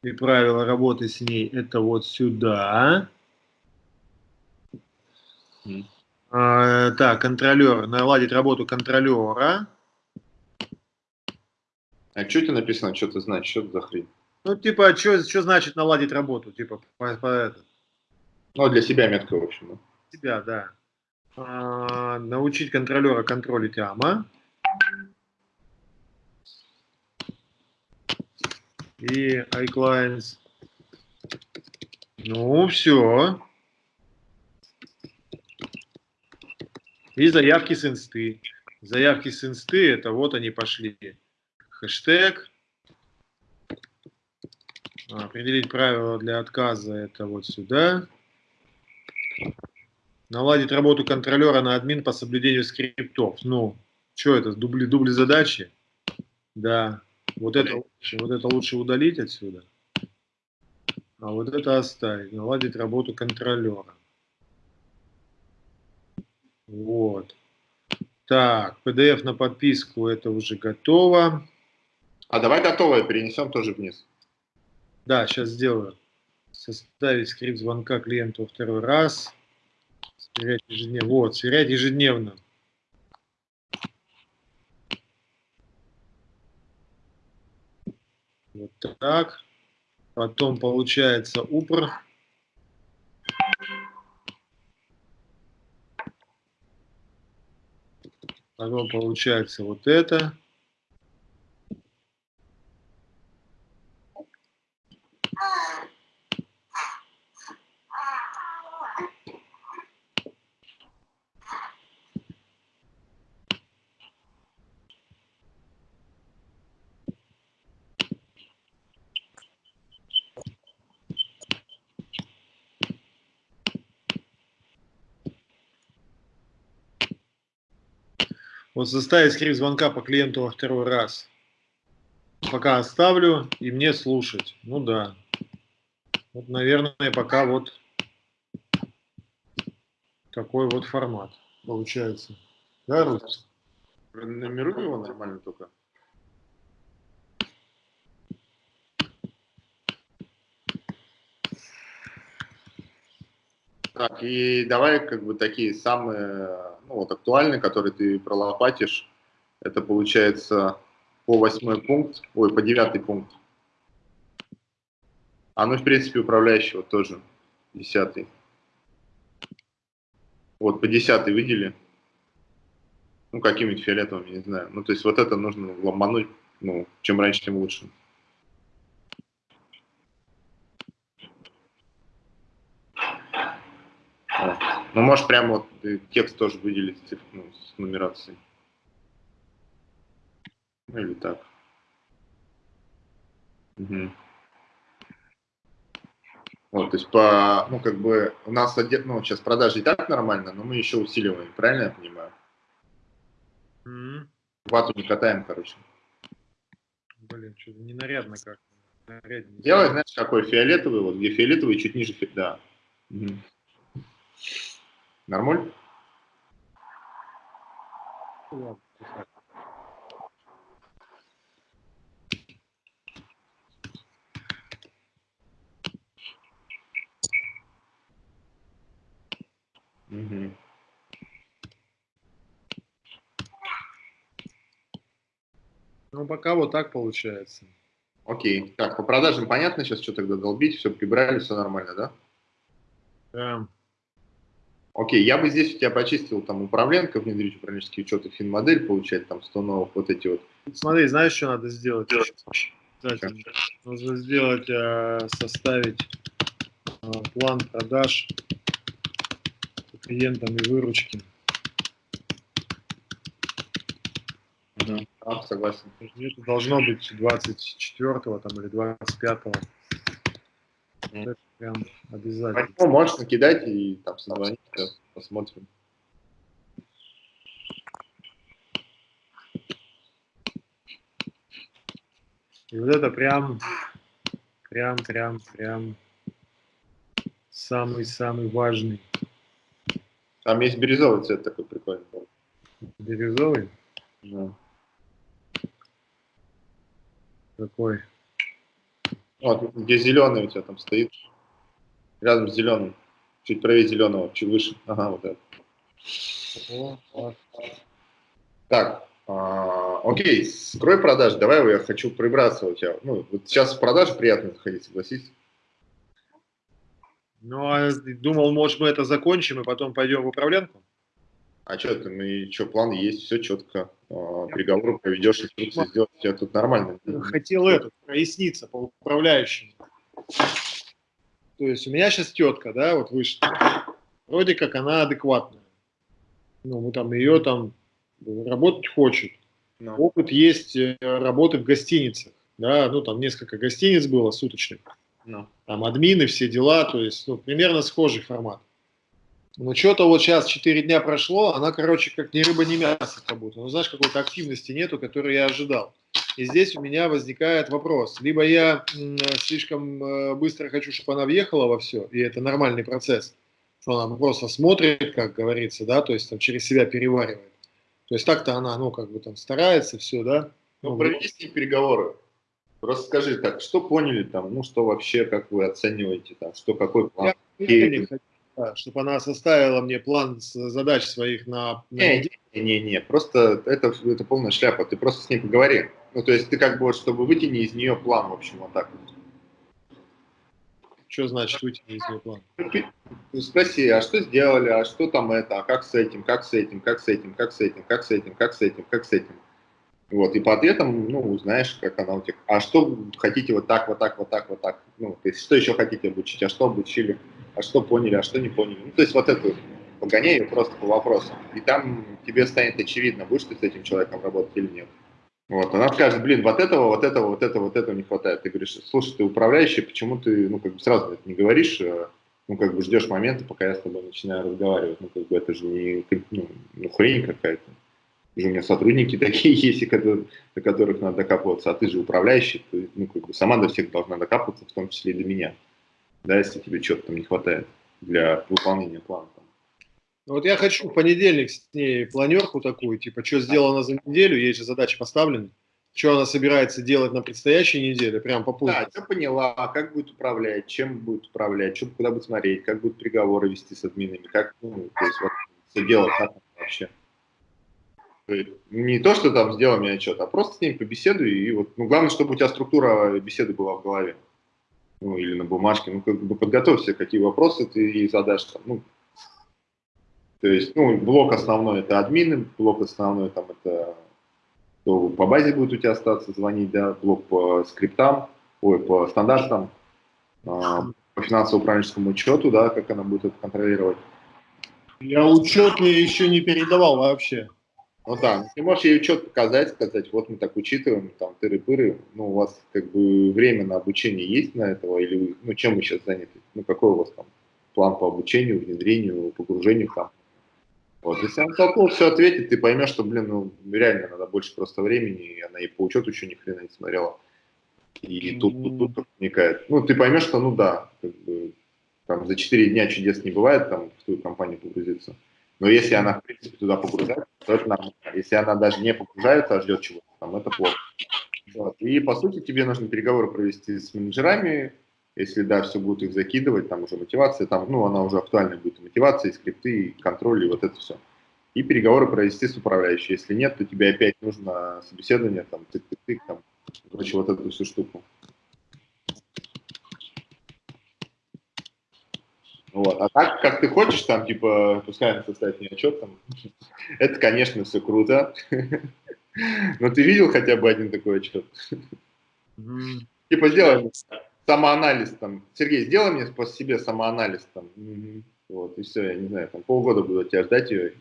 и правила работы с ней. Это вот сюда. А, так, контролер. Наладить работу контролера. А что это написано, что это значит, что это за хрень? Ну, типа, что значит наладить работу? Типа, по, по это. Ну, для себя метка, в общем. да. себя, да. А, научить контролера контролить АМА. И iClients. Ну, все. И заявки с инсты. Заявки с инсты, это вот они пошли. Хэштег. А, Определить правила для отказа, это вот сюда. Наладить работу контролера на админ по соблюдению скриптов. Ну, что это, дубли, дубли задачи? Да. Вот это, лучше, вот это лучше удалить отсюда. А вот это оставить. Наладить работу контролера. Вот. Так, PDF на подписку это уже готово. А давай готовое перенесем тоже вниз. Да, сейчас сделаю. Составить скрипт звонка клиенту второй раз. Сверять ежедневно. Вот, сверять ежедневно. Вот так. Потом получается упр. Потом получается вот это. Вот составить скрипт звонка по клиенту во второй раз. Пока оставлю и мне слушать. Ну да. Вот, наверное, пока вот такой вот формат получается. Да, Рус? Нумеруй его нормально только. Так, и давай как бы такие самые, ну вот актуальные, которые ты пролопатишь. Это получается по восьмой пункт, ой, по девятый пункт. А ну, в принципе, управляющего тоже, десятый. Вот, по десятый выдели. Ну, какими-нибудь фиолетовыми, не знаю. Ну, то есть вот это нужно ломануть, ну, чем раньше, тем лучше. Вот. Ну, можешь прямо вот ты текст тоже выделить циф- ну, с нумерацией. Ну, или так. Мгм. Вот, то есть по, ну, как бы, у нас, оде- ну, сейчас продажи и так нормально, но мы еще усиливаем, правильно я понимаю? М, Вату не катаем, короче. Блин, что-то ненарядно как. Наряднее Делай, знаешь, какой фиолетовый, вот где фиолетовый, чуть ниже, да. Мгм. Нормуль? Угу. Ну, пока вот так получается. Окей. Так, по продажам понятно сейчас, что тогда долбить, все прибрали, все нормально, да? Да. Окей, я бы здесь у тебя почистил там управленка, внедрить управленческие учеты, финмодель, получать там 100 новых вот эти вот. Смотри, знаешь, что надо сделать? Кстати, нужно сделать, э, составить э, план продаж по клиентам и выручки. Да, согласен. Это должно быть 24 там, или 25 -го. Это прям обязательно. Ну, можешь накидать и там созвонить, посмотрим. И вот это прям, прям, прям, прям самый-самый важный. Там есть бирюзовый цвет такой прикольный. Бирюзовый? Да. Какой? Вот, где зеленый у тебя там стоит. Рядом с зеленым. Чуть правее зеленого, чуть выше. Ага, вот это. Так, а, окей, скрой продаж. Давай я хочу прибраться у тебя. Ну, вот сейчас в продаже приятно заходить, согласись. Ну, а думал, может, мы это закончим и потом пойдем в управленку? А что ты, мы что, план есть, все четко. А, переговоры проведешь, инструкции сделать, тебя тут нормально. Хотел это, проясниться по управляющим. То есть у меня сейчас тетка, да, вот вышла. Вроде как она адекватная. Ну, мы там ее там работать хочет. No. Опыт есть э, работы в гостиницах. Да, ну там несколько гостиниц было суточных. No. Там админы, все дела, то есть ну, примерно схожий формат. Но что-то вот сейчас 4 дня прошло, она, короче, как ни рыба, ни мясо как будто. Ну, знаешь, какой-то активности нету, которую я ожидал. И здесь у меня возникает вопрос. Либо я слишком э, быстро хочу, чтобы она въехала во все, и это нормальный процесс, что она просто смотрит, как говорится, да, то есть там через себя переваривает. То есть так-то она, ну, как бы там старается, все, да. Ну, ну проведи с ней переговоры. Просто скажи так, что поняли там, ну, что вообще, как вы оцениваете там, что, какой план? Я чтобы она составила мне план задач своих на... на... Не, не, не, просто это, это полная шляпа, ты просто с ней поговори. Ну, то есть ты как бы, чтобы вытяни из нее план, в общем, вот так вот. Что значит вытяни из нее план? Ну, спроси, а что сделали, а что там это, а как с этим, как с этим, как с этим, как с этим, как с этим, как с этим, как с этим. Вот, и по ответам, ну, узнаешь, как она у тебя. А что хотите вот так, вот так, вот так, вот так? Ну, то есть, что еще хотите обучить, а что обучили? А что поняли, а что не поняли. Ну, то есть вот эту погоняй просто по вопросам. И там тебе станет очевидно, будешь ты с этим человеком работать или нет. Вот, она скажет, блин, вот этого, вот этого, вот этого, вот этого не хватает. Ты говоришь, слушай, ты управляющий, почему ты, ну, как бы сразу это не говоришь, а, ну, как бы ждешь момента, пока я с тобой начинаю разговаривать. Ну, как бы это же не, ну, ну хрень какая-то. У меня сотрудники такие есть, до которых надо докапываться, а ты же управляющий, ты, ну, как бы сама до всех должна докапываться, в том числе и до меня да, если тебе чего-то там не хватает для выполнения плана. Ну, вот я хочу в понедельник с ней планерку такую, типа, что сделано за неделю, есть же задачи поставлены, что она собирается делать на предстоящей неделе, прям по пункту. Да, что поняла, как будет управлять, чем будет управлять, что, куда будет смотреть, как будут переговоры вести с админами, как, ну, то есть вот, все делать, как вообще. Не то, что там сделай мне отчет, а просто с ней побеседуй, и вот, ну, главное, чтобы у тебя структура беседы была в голове ну, или на бумажке, ну, как бы подготовься, какие вопросы ты ей задашь, там, ну, то есть, ну, блок основной это админы, блок основной там это кто по базе будет у тебя остаться звонить, да, блок по скриптам, ой, по стандартам, э, по финансово-управленческому учету, да, как она будет это контролировать. Я учет еще не передавал вообще. Ну да, ты можешь ей учет показать, сказать, вот мы так учитываем, там, тыры-пыры, ну, у вас как бы время на обучение есть на этого, или вы, ну, чем вы сейчас заняты, ну, какой у вас там план по обучению, внедрению, погружению там. Вот, если она толково все ответит, ты поймешь, что, блин, ну, реально надо больше просто времени, и она и по учету еще ни хрена не смотрела. И тут, тут, тут, тут вникает. Ну, ты поймешь, что, ну, да, как бы, там, за 4 дня чудес не бывает, там, в твою компанию погрузиться. Но если она, в принципе, туда погружается, то это нормально. Если она даже не погружается, а ждет чего-то, там, это плохо. Вот. И, по сути, тебе нужно переговоры провести с менеджерами, если, да, все будут их закидывать, там уже мотивация, там, ну, она уже актуальная будет, мотивация, и скрипты, и контроль, и вот это все. и переговоры провести с управляющей. Если нет, то тебе опять нужно собеседование, там, тык-тык-тык, там, короче, вот эту всю штуку. Вот. А так, как ты хочешь, там, типа, пускай он составит мне отчет, там, это, конечно, все круто. Но ты видел хотя бы один такой отчет? Типа, сделай самоанализ, там, Сергей, сделай мне по себе самоанализ, там, вот, и все, я не знаю, там, полгода буду тебя ждать ее.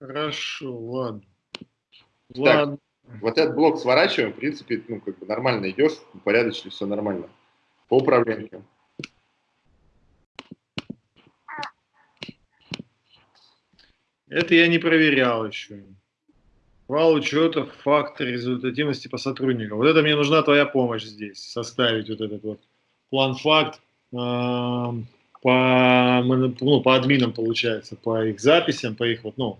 Хорошо, ладно. Так, ладно. Вот этот блок сворачиваем, в принципе, ну, как бы нормально идешь, порядочно, все нормально. По управлению. Это я не проверял еще. Вал учета, фактор результативности по сотрудникам. Вот это мне нужна твоя помощь здесь, составить вот этот вот план-факт э, по, ну, по админам, получается, по их записям, по их вот, ну,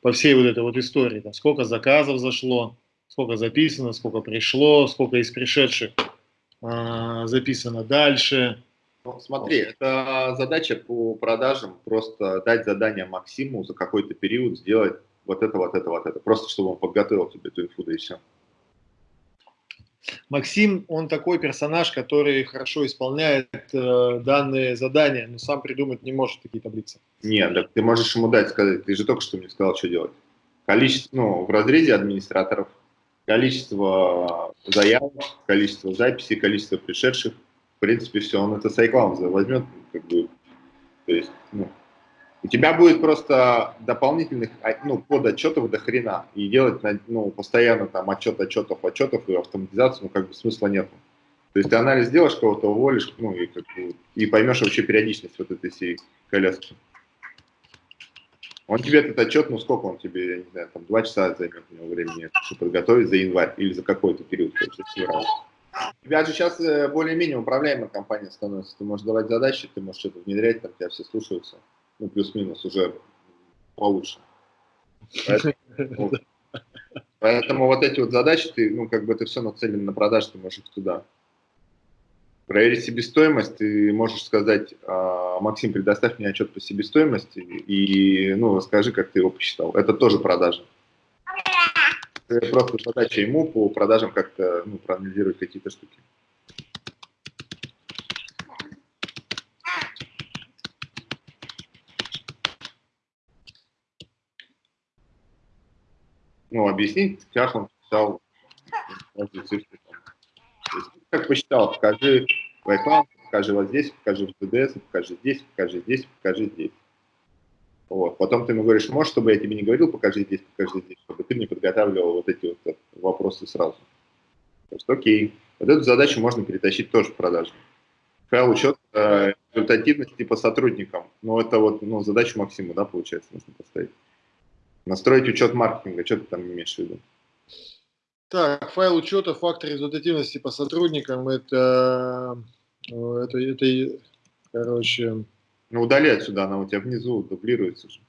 по всей вот этой вот истории. Там, сколько заказов зашло, сколько записано, сколько пришло, сколько из пришедших э, записано дальше, ну, смотри, это задача по продажам, просто дать задание Максиму за какой-то период сделать вот это, вот это, вот это. Просто чтобы он подготовил тебе эту инфу, да и все. Максим, он такой персонаж, который хорошо исполняет э, данные задания, но сам придумать не может такие таблицы. Нет, так ты можешь ему дать, сказать, ты же только что мне сказал, что делать. Количество, ну, в разрезе администраторов, количество заявок, количество записей, количество пришедших, принципе, все, он это с iCloud возьмет, как бы, то есть, ну, у тебя будет просто дополнительных, а, ну, подотчетов до хрена, и делать, ну, постоянно там отчет, отчетов, отчетов и автоматизацию, ну, как бы смысла нету. То есть ты анализ делаешь, кого-то уволишь, ну, и, как бы, и поймешь вообще периодичность вот этой всей коляски. Он тебе этот отчет, ну, сколько он тебе, я не знаю, там, два часа займет у него времени, чтобы подготовить за январь или за какой-то период, то есть, у тебя же сейчас э, более-менее управляемая компания становится. Ты можешь давать задачи, ты можешь что-то внедрять, там тебя все слушаются. Ну, плюс-минус уже получше. Поэтому, вот эти вот задачи, ты, ну, как бы это все нацелено на продажу, ты можешь их туда. Проверить себестоимость, ты можешь сказать, «А, Максим, предоставь мне отчет по себестоимости и, ну, расскажи, как ты его посчитал. Это тоже продажа просто задача ему по продажам как-то ну, проанализировать какие-то штуки. Ну, объяснить, как он писал цифры. Как посчитал, покажи в iCloud, покажи вот здесь, покажи в TDS, покажи здесь, покажи здесь, покажи здесь. Вот. Потом ты ему говоришь, можешь, чтобы я тебе не говорил, покажи здесь, покажи здесь, чтобы ты мне подготавливал вот эти вот вопросы сразу. То есть, окей, вот эту задачу можно перетащить тоже в продажу. Файл учет э, результативности по сотрудникам. Ну, это вот ну, задачу Максима, да, получается, нужно поставить. Настроить учет маркетинга, что ты там имеешь в виду? Так, файл учета, фактор результативности по сотрудникам, это, э, это, это короче, ну, удали отсюда, она у тебя внизу дублируется же.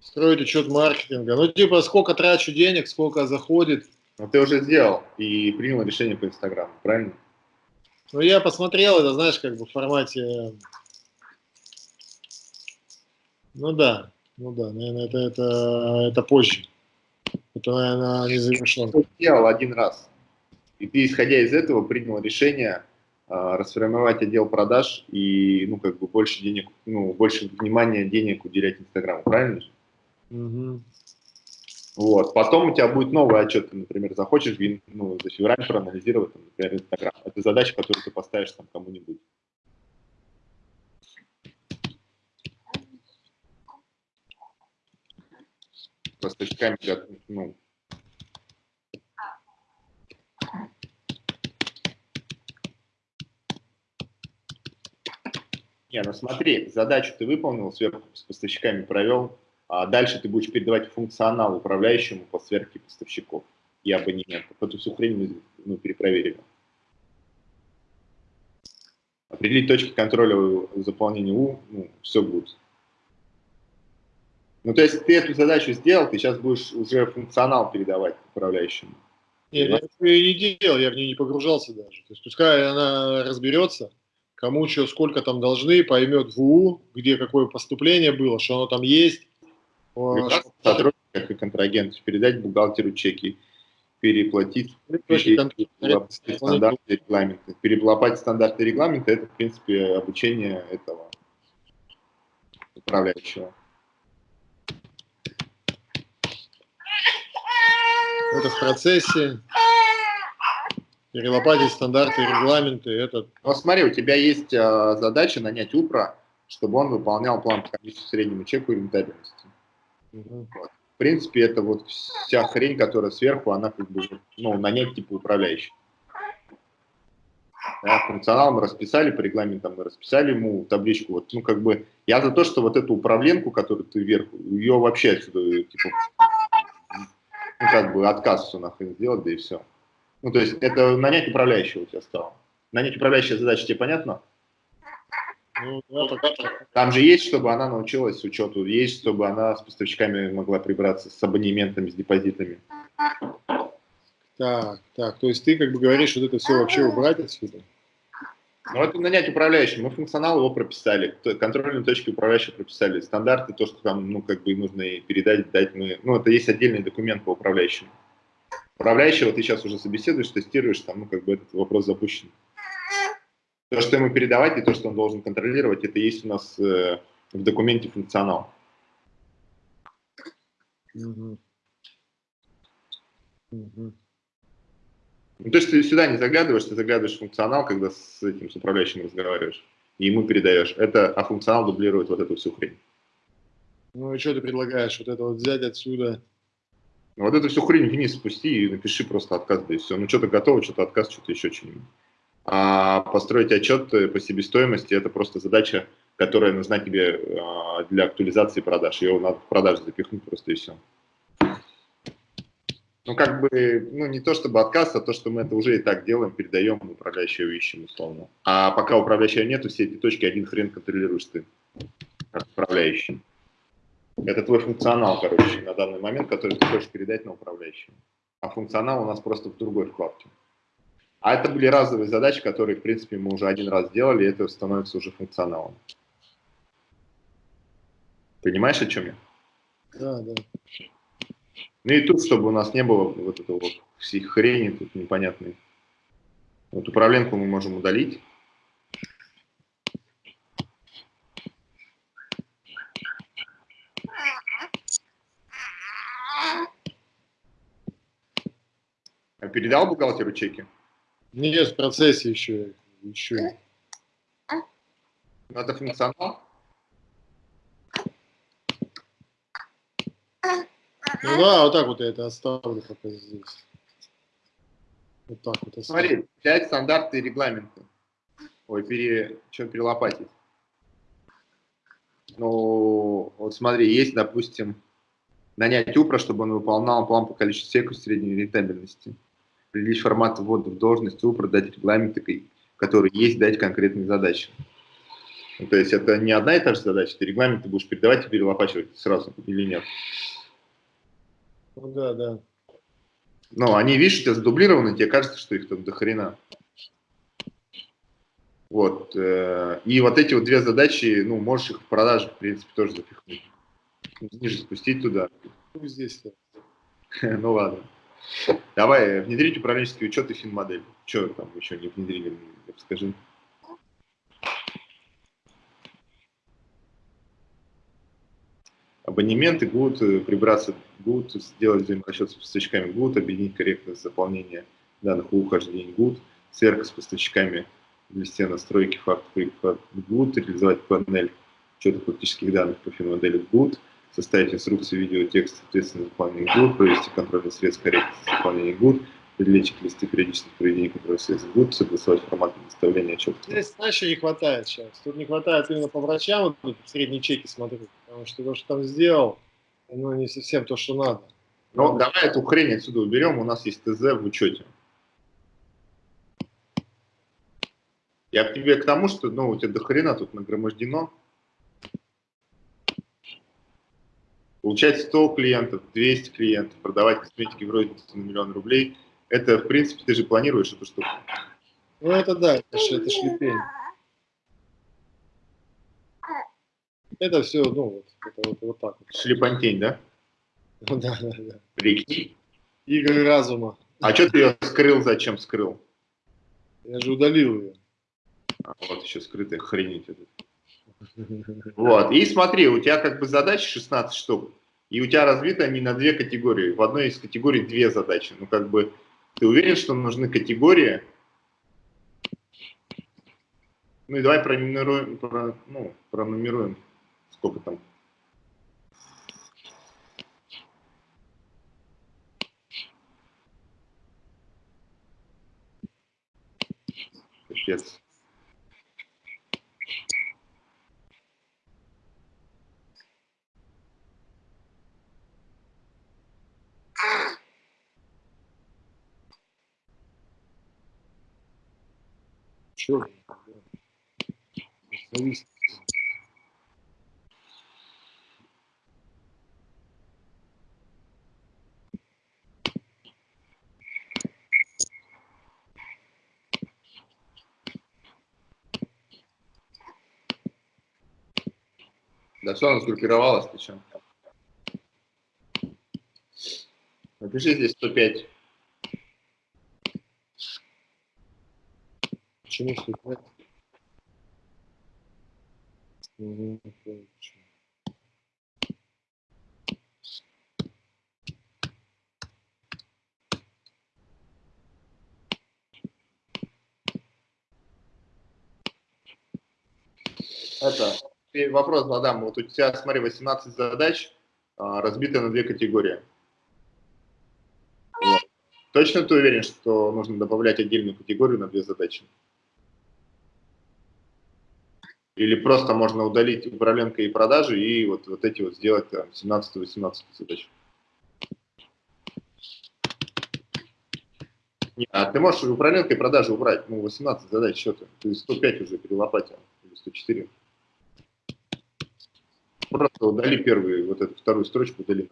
Строить учет маркетинга. Ну, типа, сколько трачу денег, сколько заходит. Ну, ты уже сделал и принял решение по Инстаграму, правильно? Ну, я посмотрел это, знаешь, как бы в формате... Ну да, ну да, наверное, это, это, это позже. Это, наверное, не завершено. Сделал один раз. И ты, исходя из этого, принял решение а, расформировать отдел продаж и, ну, как бы больше денег, ну, больше внимания денег уделять Инстаграму, правильно? Угу. Вот. Потом у тебя будет новый отчет, ты, например, захочешь ну, за февраль проанализировать, там, например, Инстаграм. Это задача, которую ты поставишь там кому-нибудь. Поставщиками, ну, Не, ну смотри, задачу ты выполнил, сверху с поставщиками провел, а дальше ты будешь передавать функционал управляющему по сверке поставщиков и абонементов. Эту всю хрень мы ну, перепроверили. Определить точки контроля заполнения У, ну, все будет. Ну, то есть ты эту задачу сделал, ты сейчас будешь уже функционал передавать управляющему. Нет, я такое и не делал, я в нее не погружался даже. То есть пускай она разберется, кому что, сколько там должны, поймет в УУ, где какое поступление было, что оно там есть. Сотрудников и контрагентов передать бухгалтеру чеки, переплатить, переплатить стандарты и регламенты. Переплатить стандарты и регламенты – это, в принципе, обучение этого управляющего. Это в процессе. Перелопатить стандарты регламенты. Это... Ну, смотри, у тебя есть э, задача нанять УПРа, чтобы он выполнял план по комиссии среднему чеку и рентабельности. Угу. Вот. В принципе, это вот вся хрень, которая сверху, она как бы, ну, нанять типа управляющий. Да, функционал мы расписали, по регламентам мы расписали ему табличку. Вот, ну, как бы, я за то, что вот эту управленку, которую ты вверху, ее вообще отсюда, типа, ну, как бы отказ все нахрен сделать, да и все. Ну, то есть это нанять управляющего у тебя стало. Нанять управляющая задача тебе понятно? Ну, Там же есть, чтобы она научилась учету, есть, чтобы она с поставщиками могла прибраться, с абонементами, с депозитами. Так, так, то есть ты как бы говоришь, вот это все вообще убрать отсюда? Ну, это нанять управляющего. Мы функционал его прописали, контрольные точки управляющего прописали, стандарты, то, что там, ну, как бы нужно передать, дать мы, ну, это есть отдельный документ по управляющему. Управляющего ты сейчас уже собеседуешь, тестируешь, там, ну, как бы этот вопрос запущен. То, что ему передавать и то, что он должен контролировать, это есть у нас э, в документе функционал. Угу. Угу. Ну, то есть ты сюда не заглядываешь, ты заглядываешь в функционал, когда с этим с управляющим разговариваешь, и ему передаешь. Это, а функционал дублирует вот эту всю хрень. Ну и что ты предлагаешь? Вот это вот взять отсюда? Вот эту всю хрень вниз спусти и напиши просто отказ, да и все. Ну что-то готово, что-то отказ, что-то еще что-нибудь. А построить отчет по себестоимости – это просто задача, которая нужна тебе а, для актуализации продаж. Ее надо в продажу запихнуть просто и все ну, как бы, ну, не то чтобы отказ, а то, что мы это уже и так делаем, передаем, управляющего ищем, условно. А пока управляющего нету, все эти точки один хрен контролируешь ты, как управляющий. Это твой функционал, короче, на данный момент, который ты хочешь передать на управляющего. А функционал у нас просто в другой вкладке. А это были разовые задачи, которые, в принципе, мы уже один раз сделали, и это становится уже функционалом. Понимаешь, о чем я? Да, да. Ну и тут, чтобы у нас не было вот этого вот всей хрени тут непонятной. Вот управленку мы можем удалить. Передал бухгалтеру чеки? Нет, в процессе еще. еще. Надо функционал? Ну да, вот так вот я это оставлю пока здесь. Вот так вот оставлю. Смотри, 5 стандарты и регламенты. Ой, пере... что перелопатить? Ну, вот смотри, есть, допустим, нанять УПРа, чтобы он выполнял план по количеству секунд средней рентабельности. Определить формат ввода в должность УПРа, дать регламенты, которые есть, дать конкретные задачи. Ну, то есть это не одна и та же задача, ты регламенты будешь передавать и перелопачивать сразу или нет. Ну да, да. Ну, они, видишь, у тебя задублированы, тебе кажется, что их там до хрена. Вот. Э, и вот эти вот две задачи, ну, можешь их в продаже, в принципе, тоже запихнуть. Ниже спустить туда. Ну, здесь. Ну, ладно. Давай, внедрить управленческий учет и финмодель. Что там еще не внедрили, скажи. абонементы будут э, прибраться, будут сделать взаиморасчет с поставщиками, будут объединить корректность заполнения данных о ухождении ГУД, сверка с поставщиками в листе настройки факт ГУД, реализовать панель учета фактических данных по финмодели ГУД, составить инструкцию видео, текст, соответственно, заполнения ГУД, провести контрольный средств корректности заполнения ГУД, определить чек-листы периодических проведения контрольных средств ГУД, согласовать формат предоставления отчета. Здесь, знаешь, не хватает сейчас? Тут не хватает именно по врачам, вот средние чеки смотрю, потому что то, что там сделал, ну, не совсем то, что надо. Ну, давай эту хрень отсюда уберем, у нас есть ТЗ в учете. Я к тебе к тому, что ну, у тебя до хрена тут нагромождено. Получать 100 клиентов, 200 клиентов, продавать косметики в рознице на миллион рублей – Это, в принципе, ты же планируешь эту штуку. Ну, это да, это, ж, это шлепень. Это все, ну, вот, это вот, вот так вот. Шлепантень, да? Ну, да, да, да. Прикинь. Игры разума. А что ты ее скрыл, зачем скрыл? Я же удалил ее. А, вот еще скрытая хренить. это. Вот, и смотри, у тебя как бы задач 16 штук, и у тебя разбиты они на две категории. В одной из категорий две задачи. Ну, как бы, ты уверен, что нужны категории? Ну, и давай пронумеруем, про, ну, пронумеруем, сколько там. Капец. Черт. Завис. Да все, она сгруппировалась, ты что? Напиши здесь 105. Почему почему. Это, вопрос задам. Вот у тебя, смотри, 18 задач, а, разбиты на две категории. Вот. Точно ты уверен, что нужно добавлять отдельную категорию на две задачи? Или просто можно удалить управленка и продажи и вот, вот эти вот сделать 17-18 задач? Не, а ты можешь управленка и продажи убрать. Ну, 18 задач, что ты? Ты 105 уже перелопатил, или 104. Просто удали первую, вот эту вторую строчку удали.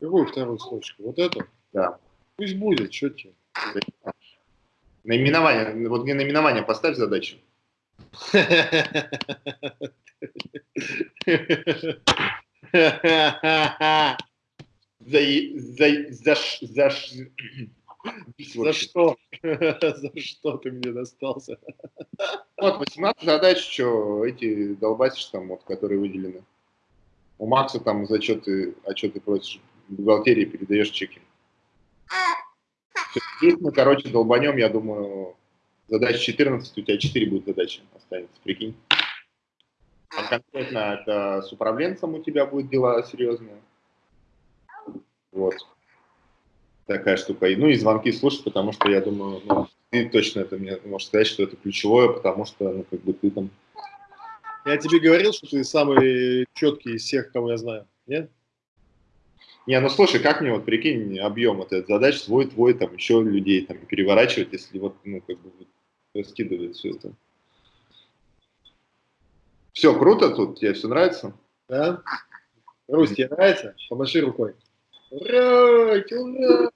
Какую вторую строчку? Вот эту? Да. Пусть будет, что тебе. Наименование, вот мне наименование поставь задачу. За, за, за, ш- за, ш- За что? За что ты мне достался? Вот, 18 задач, что эти долбасишь там, вот, которые выделены. У Макса там зачеты, отчеты просишь в бухгалтерии, передаешь чеки. Здесь мы, короче, долбанем, я думаю, задач 14, у тебя 4 будет задачи останется, прикинь. А конкретно это с управленцем у тебя будет дела серьезные. Вот. Такая штука. И, Ну и звонки слушать, потому что я думаю, ну, ты точно это мне можешь сказать, что это ключевое, потому что, ну, как бы ты там... Я тебе говорил, что ты самый четкий из всех, кого я знаю. Нет? Не, ну слушай, как мне вот прикинь объем вот этой задач, свой, твой, там еще людей там переворачивать, если вот, ну, как бы раскидывать все это. Все, круто тут, тебе все нравится? Да? Русь, тебе нравится? Помаши рукой. Ура! Ура!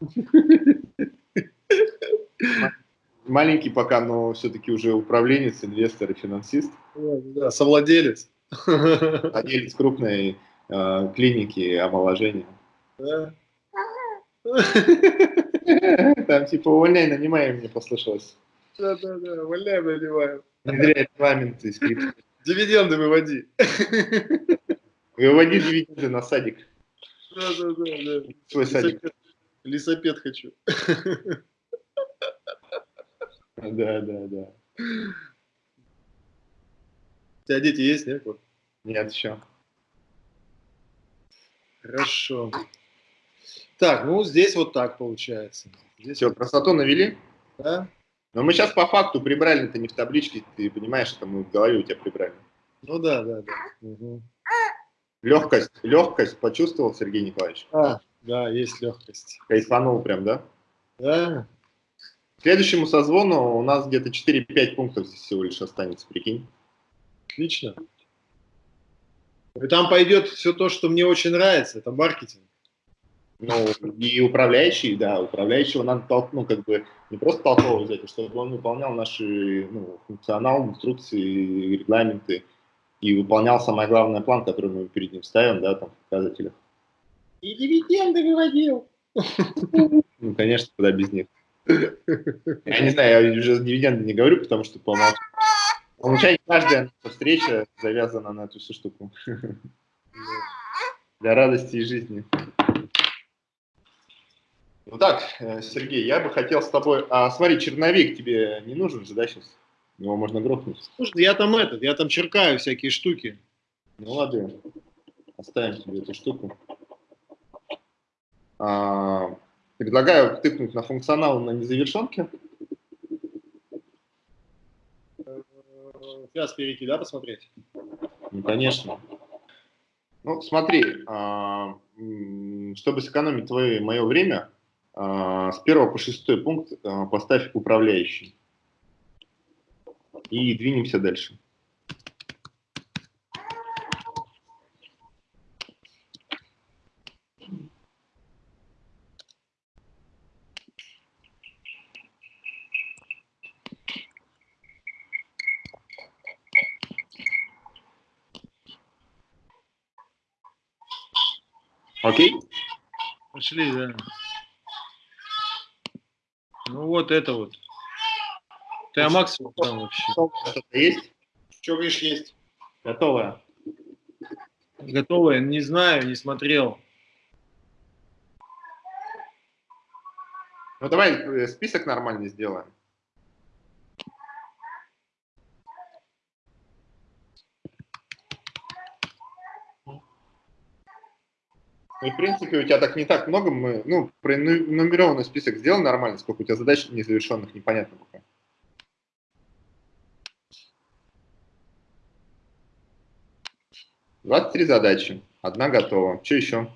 Маленький пока, но все-таки уже управленец, инвестор и финансист, Да, совладелец. владелец крупной э, клиники омоложения. Да. Там типа увольняй, нанимай, мне послышалось. Да, да, да, валяем, наливаем. Внедряй регламенты, скрипты. Дивиденды выводи. Выводи дивиденды на садик. Да, да, да, да. Свой садик. Лисопед, хочу. Да, да, да. У тебя дети есть, нет? Нет, еще. Хорошо. Так, ну здесь вот так получается. Здесь Все, красоту навели? да? Но мы сейчас по факту прибрали, это не в табличке, ты понимаешь, это мы в голове у тебя прибрали. Ну да, да, да. Мгм. Легкость, легкость почувствовал, Сергей Николаевич? А, да, есть легкость. Кайфанул прям, да? Да, К следующему созвону у нас где-то 4-5 пунктов здесь всего лишь останется, прикинь. отлично. И там пойдет все то, что мне очень нравится, это маркетинг. Ну, и управляющий, да, управляющего надо толк, ну, как бы не просто толково взять, а чтобы он выполнял наши ну, функционал, инструкции, регламенты и выполнял самый главный план, который мы перед ним ставим, да, там, в показателях. И дивиденды выводил. Ну, конечно, куда без них. Я не знаю, я уже дивиденды не говорю, потому что по умолчанию каждая встреча завязана на эту всю штуку. Для радости и жизни. Ну так, э, Сергей, я бы хотел с тобой... А смотри, черновик тебе не нужен же, да, сейчас? Его можно грохнуть. Слушай, я там этот, я там черкаю всякие штуки. Ну ладно, оставим тебе эту штуку. А, предлагаю тыкнуть на функционал на незавершенке. Сейчас перейти, да, посмотреть? Ну, конечно. Ну, смотри, а, чтобы сэкономить твое мое время, а, с первого по шестой пункт а, поставь управляющий. И двинемся дальше. Окей? Пошли, да. Ну вот это вот. Ты а максимум там вообще. Что-то есть? Что говоришь, есть? Готовое. Готовое? Не знаю, не смотрел. Ну давай э, список нормальный сделаем. Ну, в принципе, у тебя так не так много. Мы, ну, пронумерованный список сделал нормально, сколько у тебя задач незавершенных, непонятно пока. Двадцать три задачи. Одна готова. Что еще?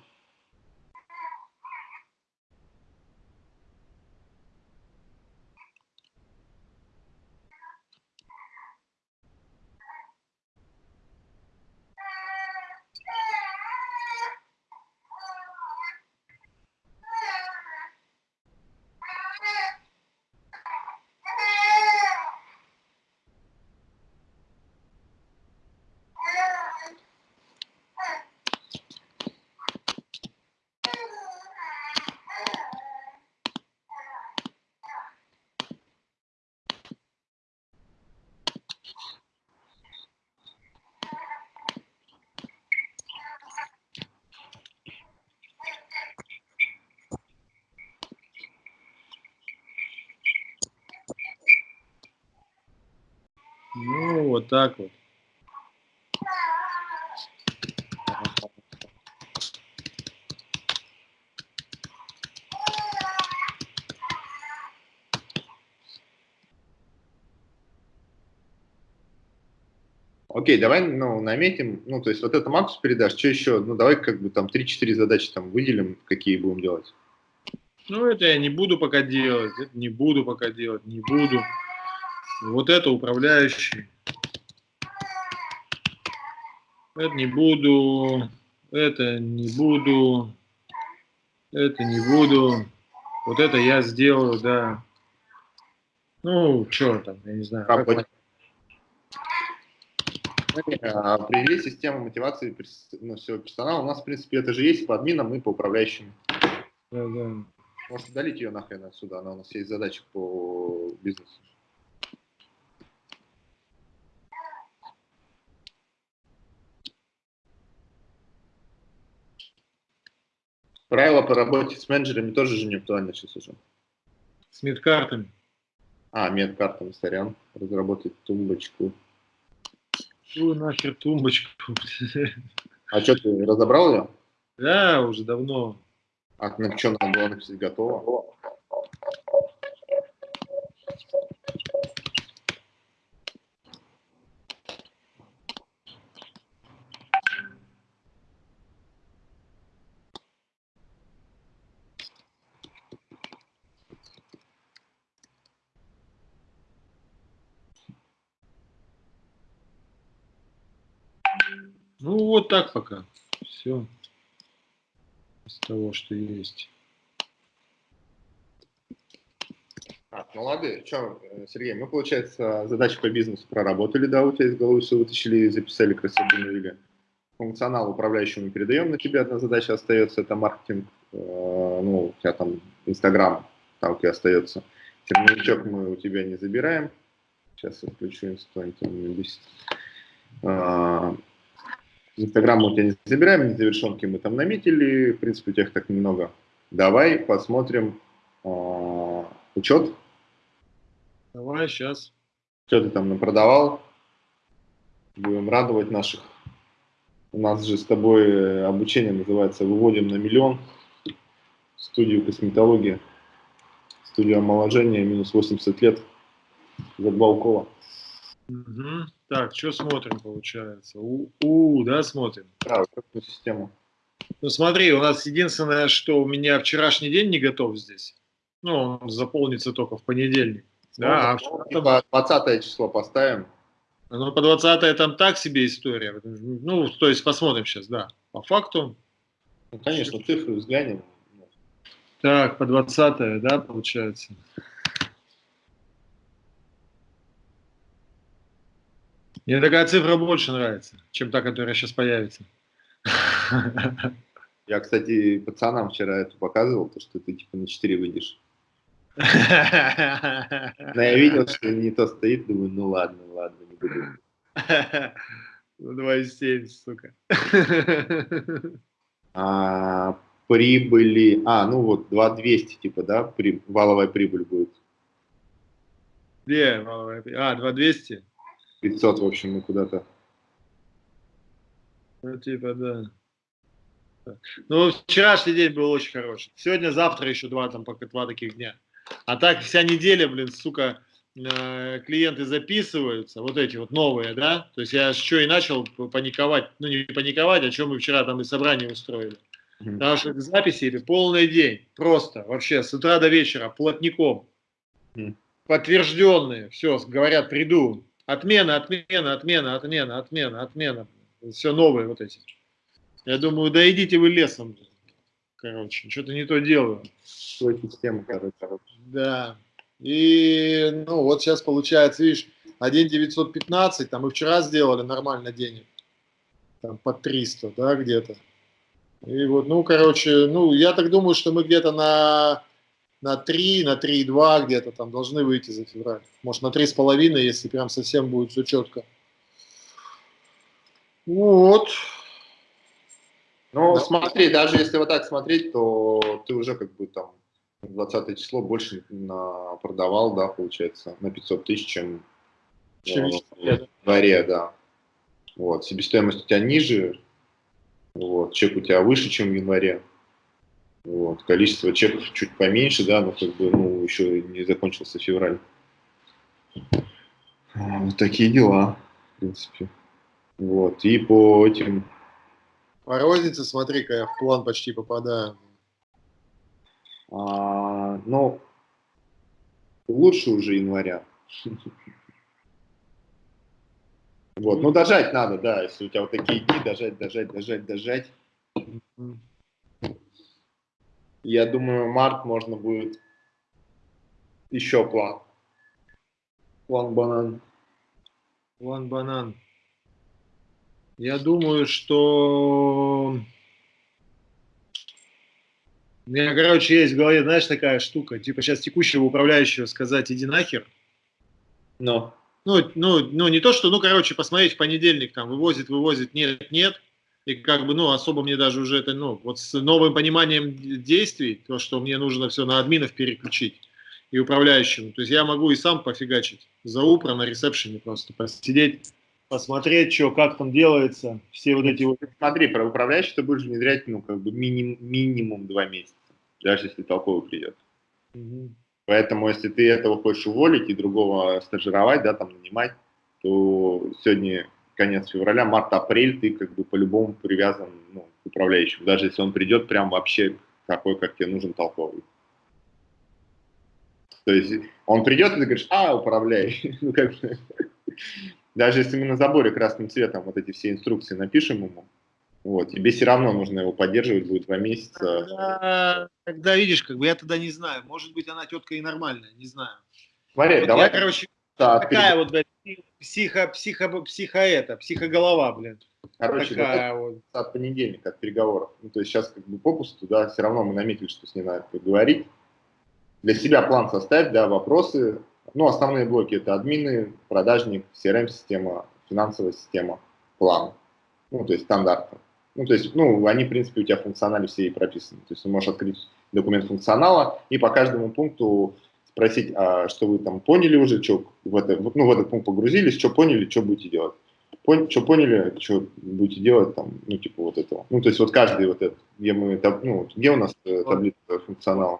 Ну, вот так вот. Окей, давай ну, наметим, ну, то есть вот это Максу передашь, что еще, ну, давай как бы там 3-4 задачи там выделим, какие будем делать. Ну, это я не буду пока делать, это не буду пока делать, не буду. Вот это управляющий. Это не буду, это не буду, это не буду. Вот это я сделаю, да. Ну, что там, я не знаю. Как Привели систему мотивации ну, всего персонала. У нас, в принципе, это же есть по админам и по управляющим. Да, да. Может, удалить ее нахрен отсюда, она у нас есть задача по бизнесу. Правила по работе с менеджерами тоже же не актуальны сейчас уже. С медкартами. А, медкартами, сорян. Разработать тумбочку. Какую нахер тумбочку? А что, ты разобрал ее? Да, уже давно. А на что надо было написать готово? Так пока. Все. Из того, что есть. Так, ну ладно, что, Сергей, мы, получается, задачи по бизнесу проработали, да, у тебя из головы все вытащили, записали, красиво обновили. Функционал управляющему передаем на тебя, одна задача остается, это маркетинг, э, ну, у тебя там Инстаграм, там тебя остается. Терминичок мы у тебя не забираем. Сейчас я включу инстаграм. Инстаграм у тебя не забираем, незавершенки мы там наметили, в принципе, у тебя их так немного. Давай посмотрим а, учет. Давай, сейчас. Что ты там напродавал? Будем радовать наших. У нас же с тобой обучение называется «Выводим на миллион». Студию косметологии, студию омоложения, минус 80 лет. Задбалкова. Угу. Так, что смотрим, получается? У, у да, смотрим? Да, какую систему. Ну смотри, у нас единственное, что у меня вчерашний день не готов здесь. Ну, он заполнится только в понедельник. Да, ну, а 20 число поставим. Ну, по 20 там так себе история. Ну, то есть посмотрим сейчас, да. По факту. Ну, конечно, цифры взглянем. Так, по 20 да, получается. Мне такая цифра больше нравится, чем та, которая сейчас появится. Я, кстати, пацанам вчера это показывал, то, что ты типа на 4 выйдешь. Но я видел, что не то стоит, думаю, ну ладно, ладно, не буду. Ну, 2,7, сука. А, прибыли, а, ну вот, 2,200, типа, да, при, валовая прибыль будет. Где валовая прибыль? А, 2,200? 500, в общем, мы куда-то. Ну, типа, да. Ну, вчерашний день был очень хороший. Сегодня, завтра еще два, там, пока два таких дня. А так вся неделя, блин, сука, э, клиенты записываются, вот эти вот новые, да? То есть я что и начал паниковать, ну не паниковать, о чем мы вчера там и собрание устроили. Потому что записи или полный день, просто, вообще, с утра до вечера, плотником. Подтвержденные, все, говорят, приду, Отмена, отмена, отмена, отмена, отмена, отмена. Все новые вот эти. Я думаю, да идите вы лесом. Короче, что-то не то делаю. Свою систему, короче. Да. И, ну, вот сейчас получается, видишь, 1,915, там и вчера сделали нормально денег. Там по 300, да, где-то. И вот, ну, короче, ну, я так думаю, что мы где-то на на 3, на 3,2 где-то там должны выйти за февраль. Может, на 3,5, если прям совсем будет все четко. Вот. Ну, да. смотри, даже если вот так смотреть, то ты уже как бы там 20 число больше на, продавал, да, получается, на 500 тысяч, чем, чем в январе, да. Вот, себестоимость у тебя ниже, вот, чек у тебя выше, чем в январе. Вот. Количество чеков чуть поменьше, да, но как бы, ну, еще не закончился февраль. Вот такие дела, в принципе. Вот. И по этим... По рознице, смотри-ка, я в план почти попадаю. А, ну, лучше уже января. Вот, ну дожать надо, да, если у тебя вот такие дни, дожать, дожать, дожать, дожать. Я думаю, март можно будет еще план. План банан. План банан. Я думаю, что... У меня, короче, есть в голове, знаешь, такая штука, типа сейчас текущего управляющего сказать «иди нахер». Но. Ну, ну, ну, не то, что, ну, короче, посмотреть в понедельник, там, вывозит, вывозит, нет, нет. И как бы, ну, особо мне даже уже это, ну, вот с новым пониманием действий, то, что мне нужно все на админов переключить и управляющему. То есть я могу и сам пофигачить за упро на ресепшене просто посидеть, посмотреть, что, как там делается, все вот эти вот... Смотри, про управляющий ты будешь внедрять, ну, как бы миним, минимум два месяца, даже если толковый придет. Угу. Поэтому, если ты этого хочешь уволить и другого стажировать, да, там, нанимать, то сегодня конец февраля, март-апрель ты как бы по-любому привязан ну, к управляющему, даже если он придет прям вообще такой, как тебе нужен толковый. То есть он придет, и ты говоришь, а, управляй. ну, как бы, даже если мы на заборе красным цветом вот эти все инструкции напишем ему, вот, тебе все равно нужно его поддерживать будет два месяца. Тогда, тогда видишь, как бы я тогда не знаю. Может быть, она тетка и нормальная, не знаю. Смотри, Вот давай. я, короче, да, такая вот, блядь, психо, психо, психо это, психоголова, блин. короче, такая вот. от понедельника, от переговоров. Ну, то есть сейчас как бы попусту, да, все равно мы наметили, что с ней надо поговорить. Для себя план составить, да, вопросы. Ну, основные блоки это админы, продажник, CRM-система, финансовая система, план. Ну, то есть стандарты. Ну, то есть, ну, они, в принципе, у тебя функционально все и прописаны. То есть ты можешь открыть документ функционала и по каждому пункту спросить, а что вы там поняли уже, что в, это, ну, в этот пункт погрузились, что поняли, что будете делать. Пон, что поняли, что будете делать там, ну, типа вот этого. Ну, то есть вот каждый вот этот, где мы, ну, где у нас э, таблица функционала?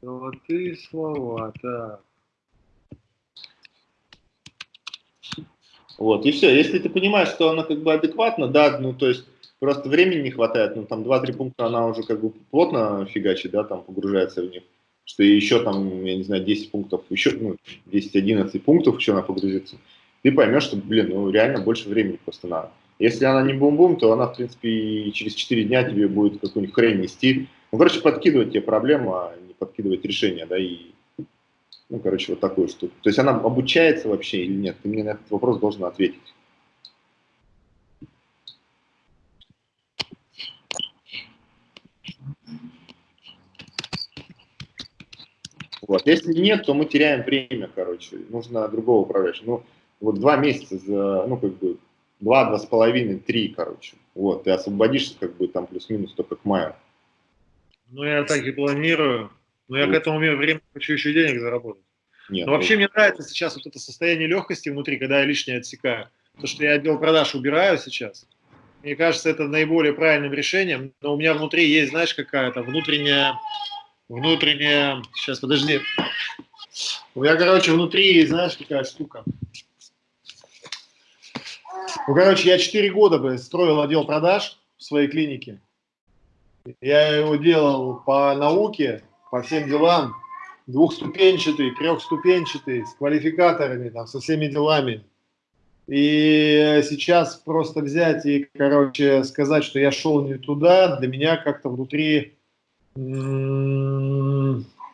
Золотые слова, так. Вот, и все. Если ты понимаешь, что она как бы адекватна, да, ну, то есть просто времени не хватает, ну, там 2-3 пункта она уже как бы плотно фигачит, да, там погружается в них, что еще там, я не знаю, 10 пунктов, еще, ну, 10-11 пунктов еще она погрузится, ты поймешь, что, блин, ну, реально больше времени просто надо. Если она не бум-бум, то она, в принципе, и через 4 дня тебе будет какую-нибудь хрень нести. Ну, короче, подкидывать тебе проблему, а не подкидывать решение, да, и ну, короче, вот такую штуку. То есть она обучается вообще или нет? Ты мне на этот вопрос должен ответить. Вот. Если нет, то мы теряем время, короче. Нужно другого управляющего. Ну, вот два месяца, за, ну, как бы, два, два с половиной, три, короче. Вот, ты освободишься, как бы, там, плюс-минус только к маю. Ну, я так и планирую. Но я к Вот. этому времени хочу еще денег заработать. Нет, Но вообще мне нравится сейчас вот это состояние легкости внутри, когда я лишнее отсекаю. То, что я отдел продаж убираю сейчас, мне кажется, это наиболее правильным решением. Но у меня внутри есть, знаешь, какая-то внутренняя, внутренняя, сейчас, подожди. У меня, короче, внутри, знаешь, какая штука. Ну, короче, я 4 года бы строил отдел продаж в своей клинике. Я его делал по науке, по всем делам, двухступенчатый, трехступенчатый, с квалификаторами, там, со всеми делами. И сейчас просто взять и, короче, сказать, что я шел не туда, для меня как-то внутри,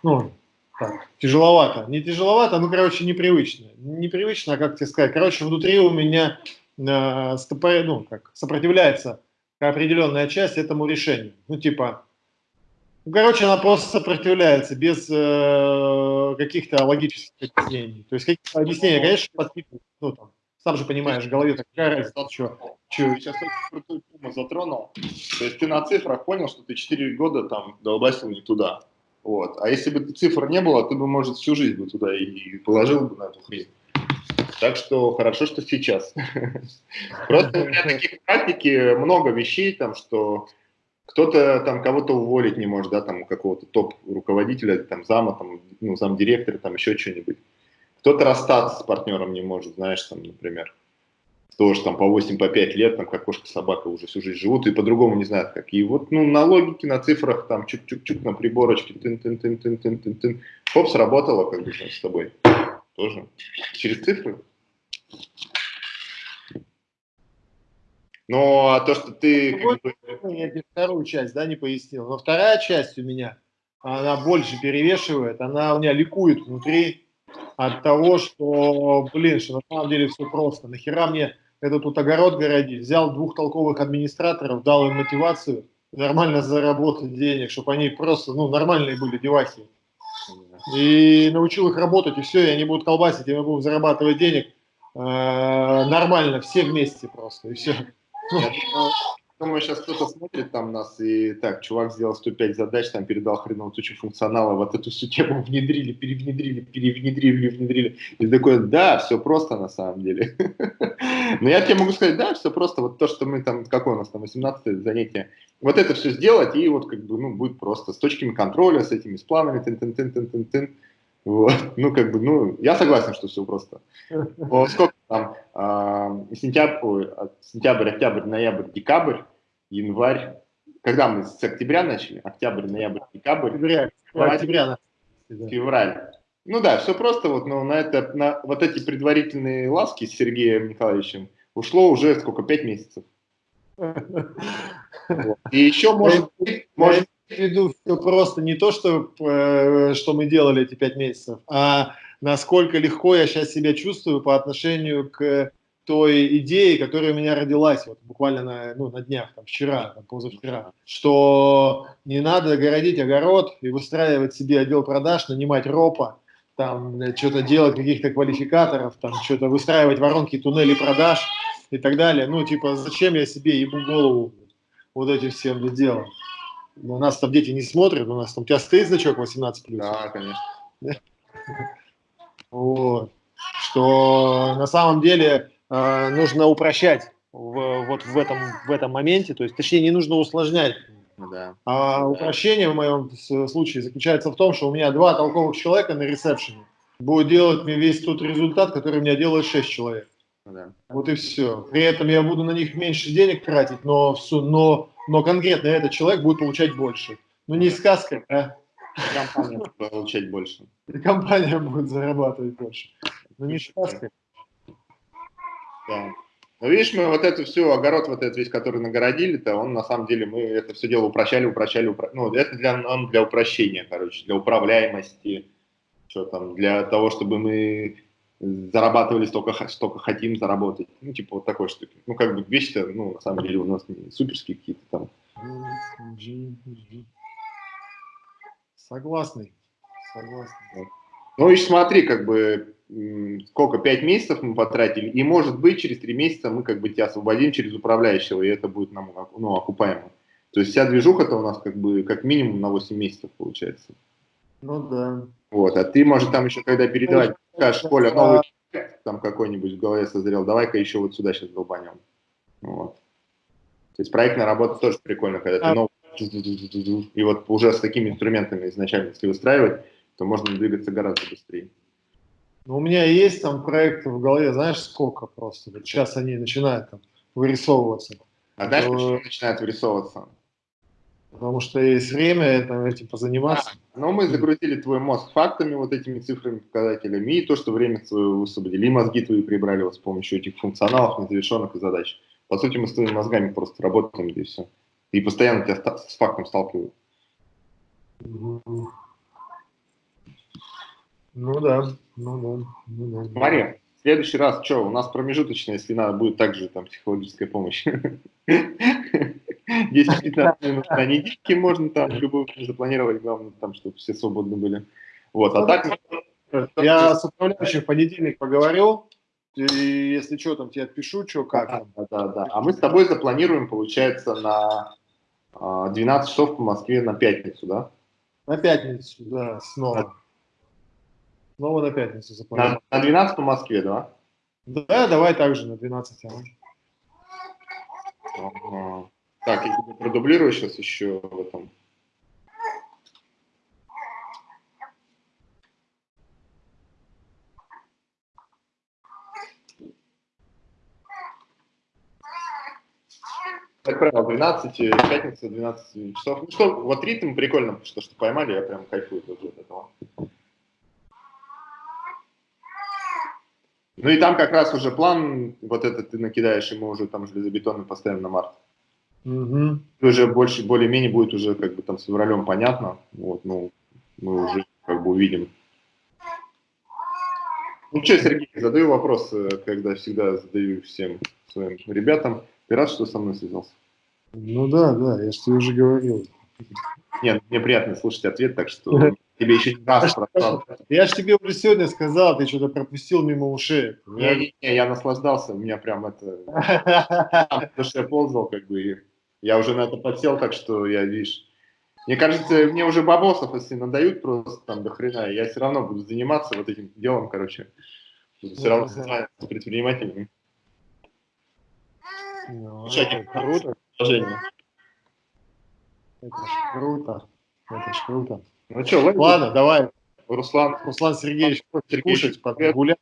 ну, так, тяжеловато. Не тяжеловато, ну, короче, непривычно. Непривычно, а как тебе сказать. Короче, внутри у меня э, стопо- ну, как, сопротивляется определенная часть этому решению. Ну, типа, ну, короче, она просто сопротивляется без э, каких-то логических объяснений. То есть какие-то объяснения, конечно, подпитывают, ну, там, сам же понимаешь, в голове такая разница, что, Ты сейчас очень крутую тему затронул. То есть ты на цифрах понял, что ты 4 года там долбасил не туда. Вот. А если бы цифр не было, ты бы, может, всю жизнь бы туда и, положил бы на эту хрень. Так что хорошо, что сейчас. Просто у меня таких практики много вещей, там, что кто-то там кого-то уволить не может, да, там какого-то топ-руководителя, там зама, там, ну, замдиректора, там еще что-нибудь. Кто-то расстаться с партнером не может, знаешь, там, например. Тоже там по 8, по 5 лет, там, как кошка-собака уже всю жизнь живут и по-другому не знают как. И вот, ну, на логике, на цифрах, там, чук-чук-чук, на приборочке, тын-тын-тын-тын-тын-тын-тын. Хоп, сработало, как бы, с тобой. Тоже. Через цифры. Ну, а то, что ты... Как бы, я тебе вторую часть, да, не пояснил. Но вторая часть у меня, она больше перевешивает, она у меня ликует внутри от того, что, блин, что на самом деле все просто. Нахера мне этот тут огород городить? Взял двух толковых администраторов, дал им мотивацию нормально заработать денег, чтобы они просто, ну, нормальные были девахи. И научил их работать, и все, и они будут колбасить, и мы будем зарабатывать денег э, нормально, все вместе просто, и все. Думаю, сейчас кто-то смотрит там нас и так, чувак сделал 105 задач, там передал хреновую тучу функционала, вот эту всю тему внедрили, перевнедрили, перевнедрили, внедрили. И такой, да, все просто на самом деле. Но я тебе могу сказать, да, все просто. Вот то, что мы там, какое у нас там 18 занятие, вот это все сделать, и вот как бы, ну, будет просто с точками контроля, с этими, с планами, тын Вот. Ну, как бы, ну, я согласен, что все просто. Но сколько там, э, сентябрь, ой, сентябрь, октябрь, ноябрь, декабрь, январь. Когда мы с октября начали? Октябрь, ноябрь, декабрь. Февраль. октября, да. Февраль. Ну да, все просто, вот, но на, это, на вот эти предварительные ласки с Сергеем Николаевичем ушло уже сколько, пять месяцев. И еще может быть, может в виду все просто не то, что, э, что мы делали эти пять месяцев, а насколько легко я сейчас себя чувствую по отношению к той идее, которая у меня родилась вот буквально на, ну, на днях, там, вчера, там, позавчера, что не надо городить огород и выстраивать себе отдел продаж, нанимать ропа, там что-то делать, каких-то квалификаторов, там что-то выстраивать воронки, туннели продаж и так далее. Ну, типа, зачем я себе ебу голову вот этим всем делом? У нас там дети не смотрят, у нас там у тебя стоит значок 18+. Да, конечно. Вот. Что на самом деле э, нужно упрощать в, вот в этом, в этом моменте, то есть, точнее, не нужно усложнять. Да. А упрощение в моем случае заключается в том, что у меня два толковых человека на ресепшене будут делать мне весь тот результат, который у меня делает 6 человек. Да. Вот и все. При этом я буду на них меньше денег тратить, но, но, но конкретно этот человек будет получать больше. Ну не сказка, а? Компания будет получать больше. Компания будет зарабатывать больше. Ну не сказка. Да. Ну, видишь, мы вот эту всю огород, вот этот весь, который нагородили-то, он на самом деле, мы это все дело упрощали, упрощали, упро... ну, это для, он для упрощения, короче, для управляемости, что там, для того, чтобы мы зарабатывали столько, столько хотим заработать. Ну, типа вот такой штуки. Ну, как бы вещи-то, ну, на самом деле у нас не суперские какие-то там. Согласный. Согласный. Ну, и смотри, как бы, сколько, пять месяцев мы потратили, и, может быть, через три месяца мы как бы тебя освободим через управляющего, и это будет нам, ну, окупаемо. То есть вся движуха-то у нас как бы как минимум на 8 месяцев получается. Ну да. Вот, а ты, может, там еще когда передавать, скажешь, Коля, новый там какой-нибудь в голове созрел, давай-ка еще вот сюда сейчас долбанем. Вот. То есть проектная работа тоже прикольно, когда ты новый и вот уже с такими инструментами изначально, если выстраивать, то можно двигаться гораздо быстрее. Ну, у меня есть там проекты в голове, знаешь, сколько просто. Вот сейчас они начинают там вырисовываться. А знаешь, почему начинают вырисовываться? Потому что есть время это, этим позаниматься. А, но мы загрузили твой мозг фактами, вот этими цифрами, показателями, и то, что время свое высвободили, и мозги твои прибрали вот с помощью этих функционалов, незавершенных задач. По сути, мы с твоими мозгами просто работаем, и все. И постоянно тебя с фактом сталкивают. Ну да, ну да. Ну, да. Смотри, в следующий раз что, у нас промежуточно, если надо, будет также там психологическая помощь. 10-15 минут на недельке можно там любую запланировать, главное там, чтобы все свободны были. Вот, а так... Я с управляющим в понедельник поговорил, и если что, там тебе отпишу, что, как. Да, да, да. А мы с тобой запланируем, получается, на 12 часов по Москве на пятницу, да? На пятницу, да, снова. Снова на пятницу запланировал. На, на 12 по Москве, да? Да, давай также на 12. Ага. Ага. Так, я тебе продублирую сейчас еще в этом. Как правило, 12, пятница, 12 часов. Ну что, вот ритм прикольно, что, что поймали, я прям кайфую тоже от этого. Ну и там как раз уже план, вот этот ты накидаешь, и мы уже там железобетонный поставим на март. Угу. Уже больше, более-менее будет уже как бы там с февралем понятно. Вот, ну, мы уже как бы увидим. Ну что, Сергей, задаю вопрос, когда всегда задаю всем своим ребятам. Ты рад, что со мной связался? Ну да, да, я же тебе уже говорил. Нет, мне приятно слушать ответ, так что тебе еще не раз прошел. Я же тебе уже сегодня сказал, ты что-то пропустил мимо ушей. Не, не, не, я наслаждался, у меня прям это... Потому что я ползал, как бы, и я уже на это подсел, так что я, видишь... Мне кажется, мне уже бабосов, если надают просто там до хрена, я все равно буду заниматься вот этим делом, короче. Буду все равно с предпринимателями. Ну, круто. Это ж круто. Это ж круто. Ну что, ладно, давай. Руслан, Руслан Сергеевич, Сергей, кушать, погулять.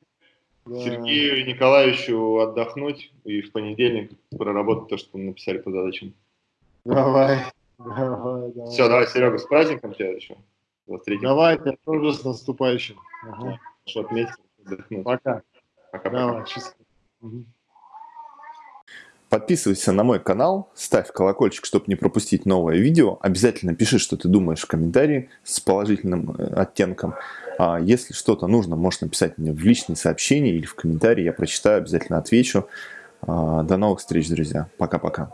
Да. Сергею Николаевичу отдохнуть и в понедельник проработать то, что мы написали по задачам. Давай. давай, давай. Все, давай, Серега, с праздником тебя еще. Давай, тебя тоже с наступающим. Ага. Что отметить, отдохнуть. Пока. Пока-пока. Давай, счастливо. Мгм. Подписывайся на мой канал, ставь колокольчик, чтобы не пропустить новое видео. Обязательно пиши, что ты думаешь в комментарии с положительным э, оттенком. А если что-то нужно, можешь написать мне в личные сообщения или в комментарии. Я прочитаю, обязательно отвечу. А, До новых встреч, друзья. Пока-пока.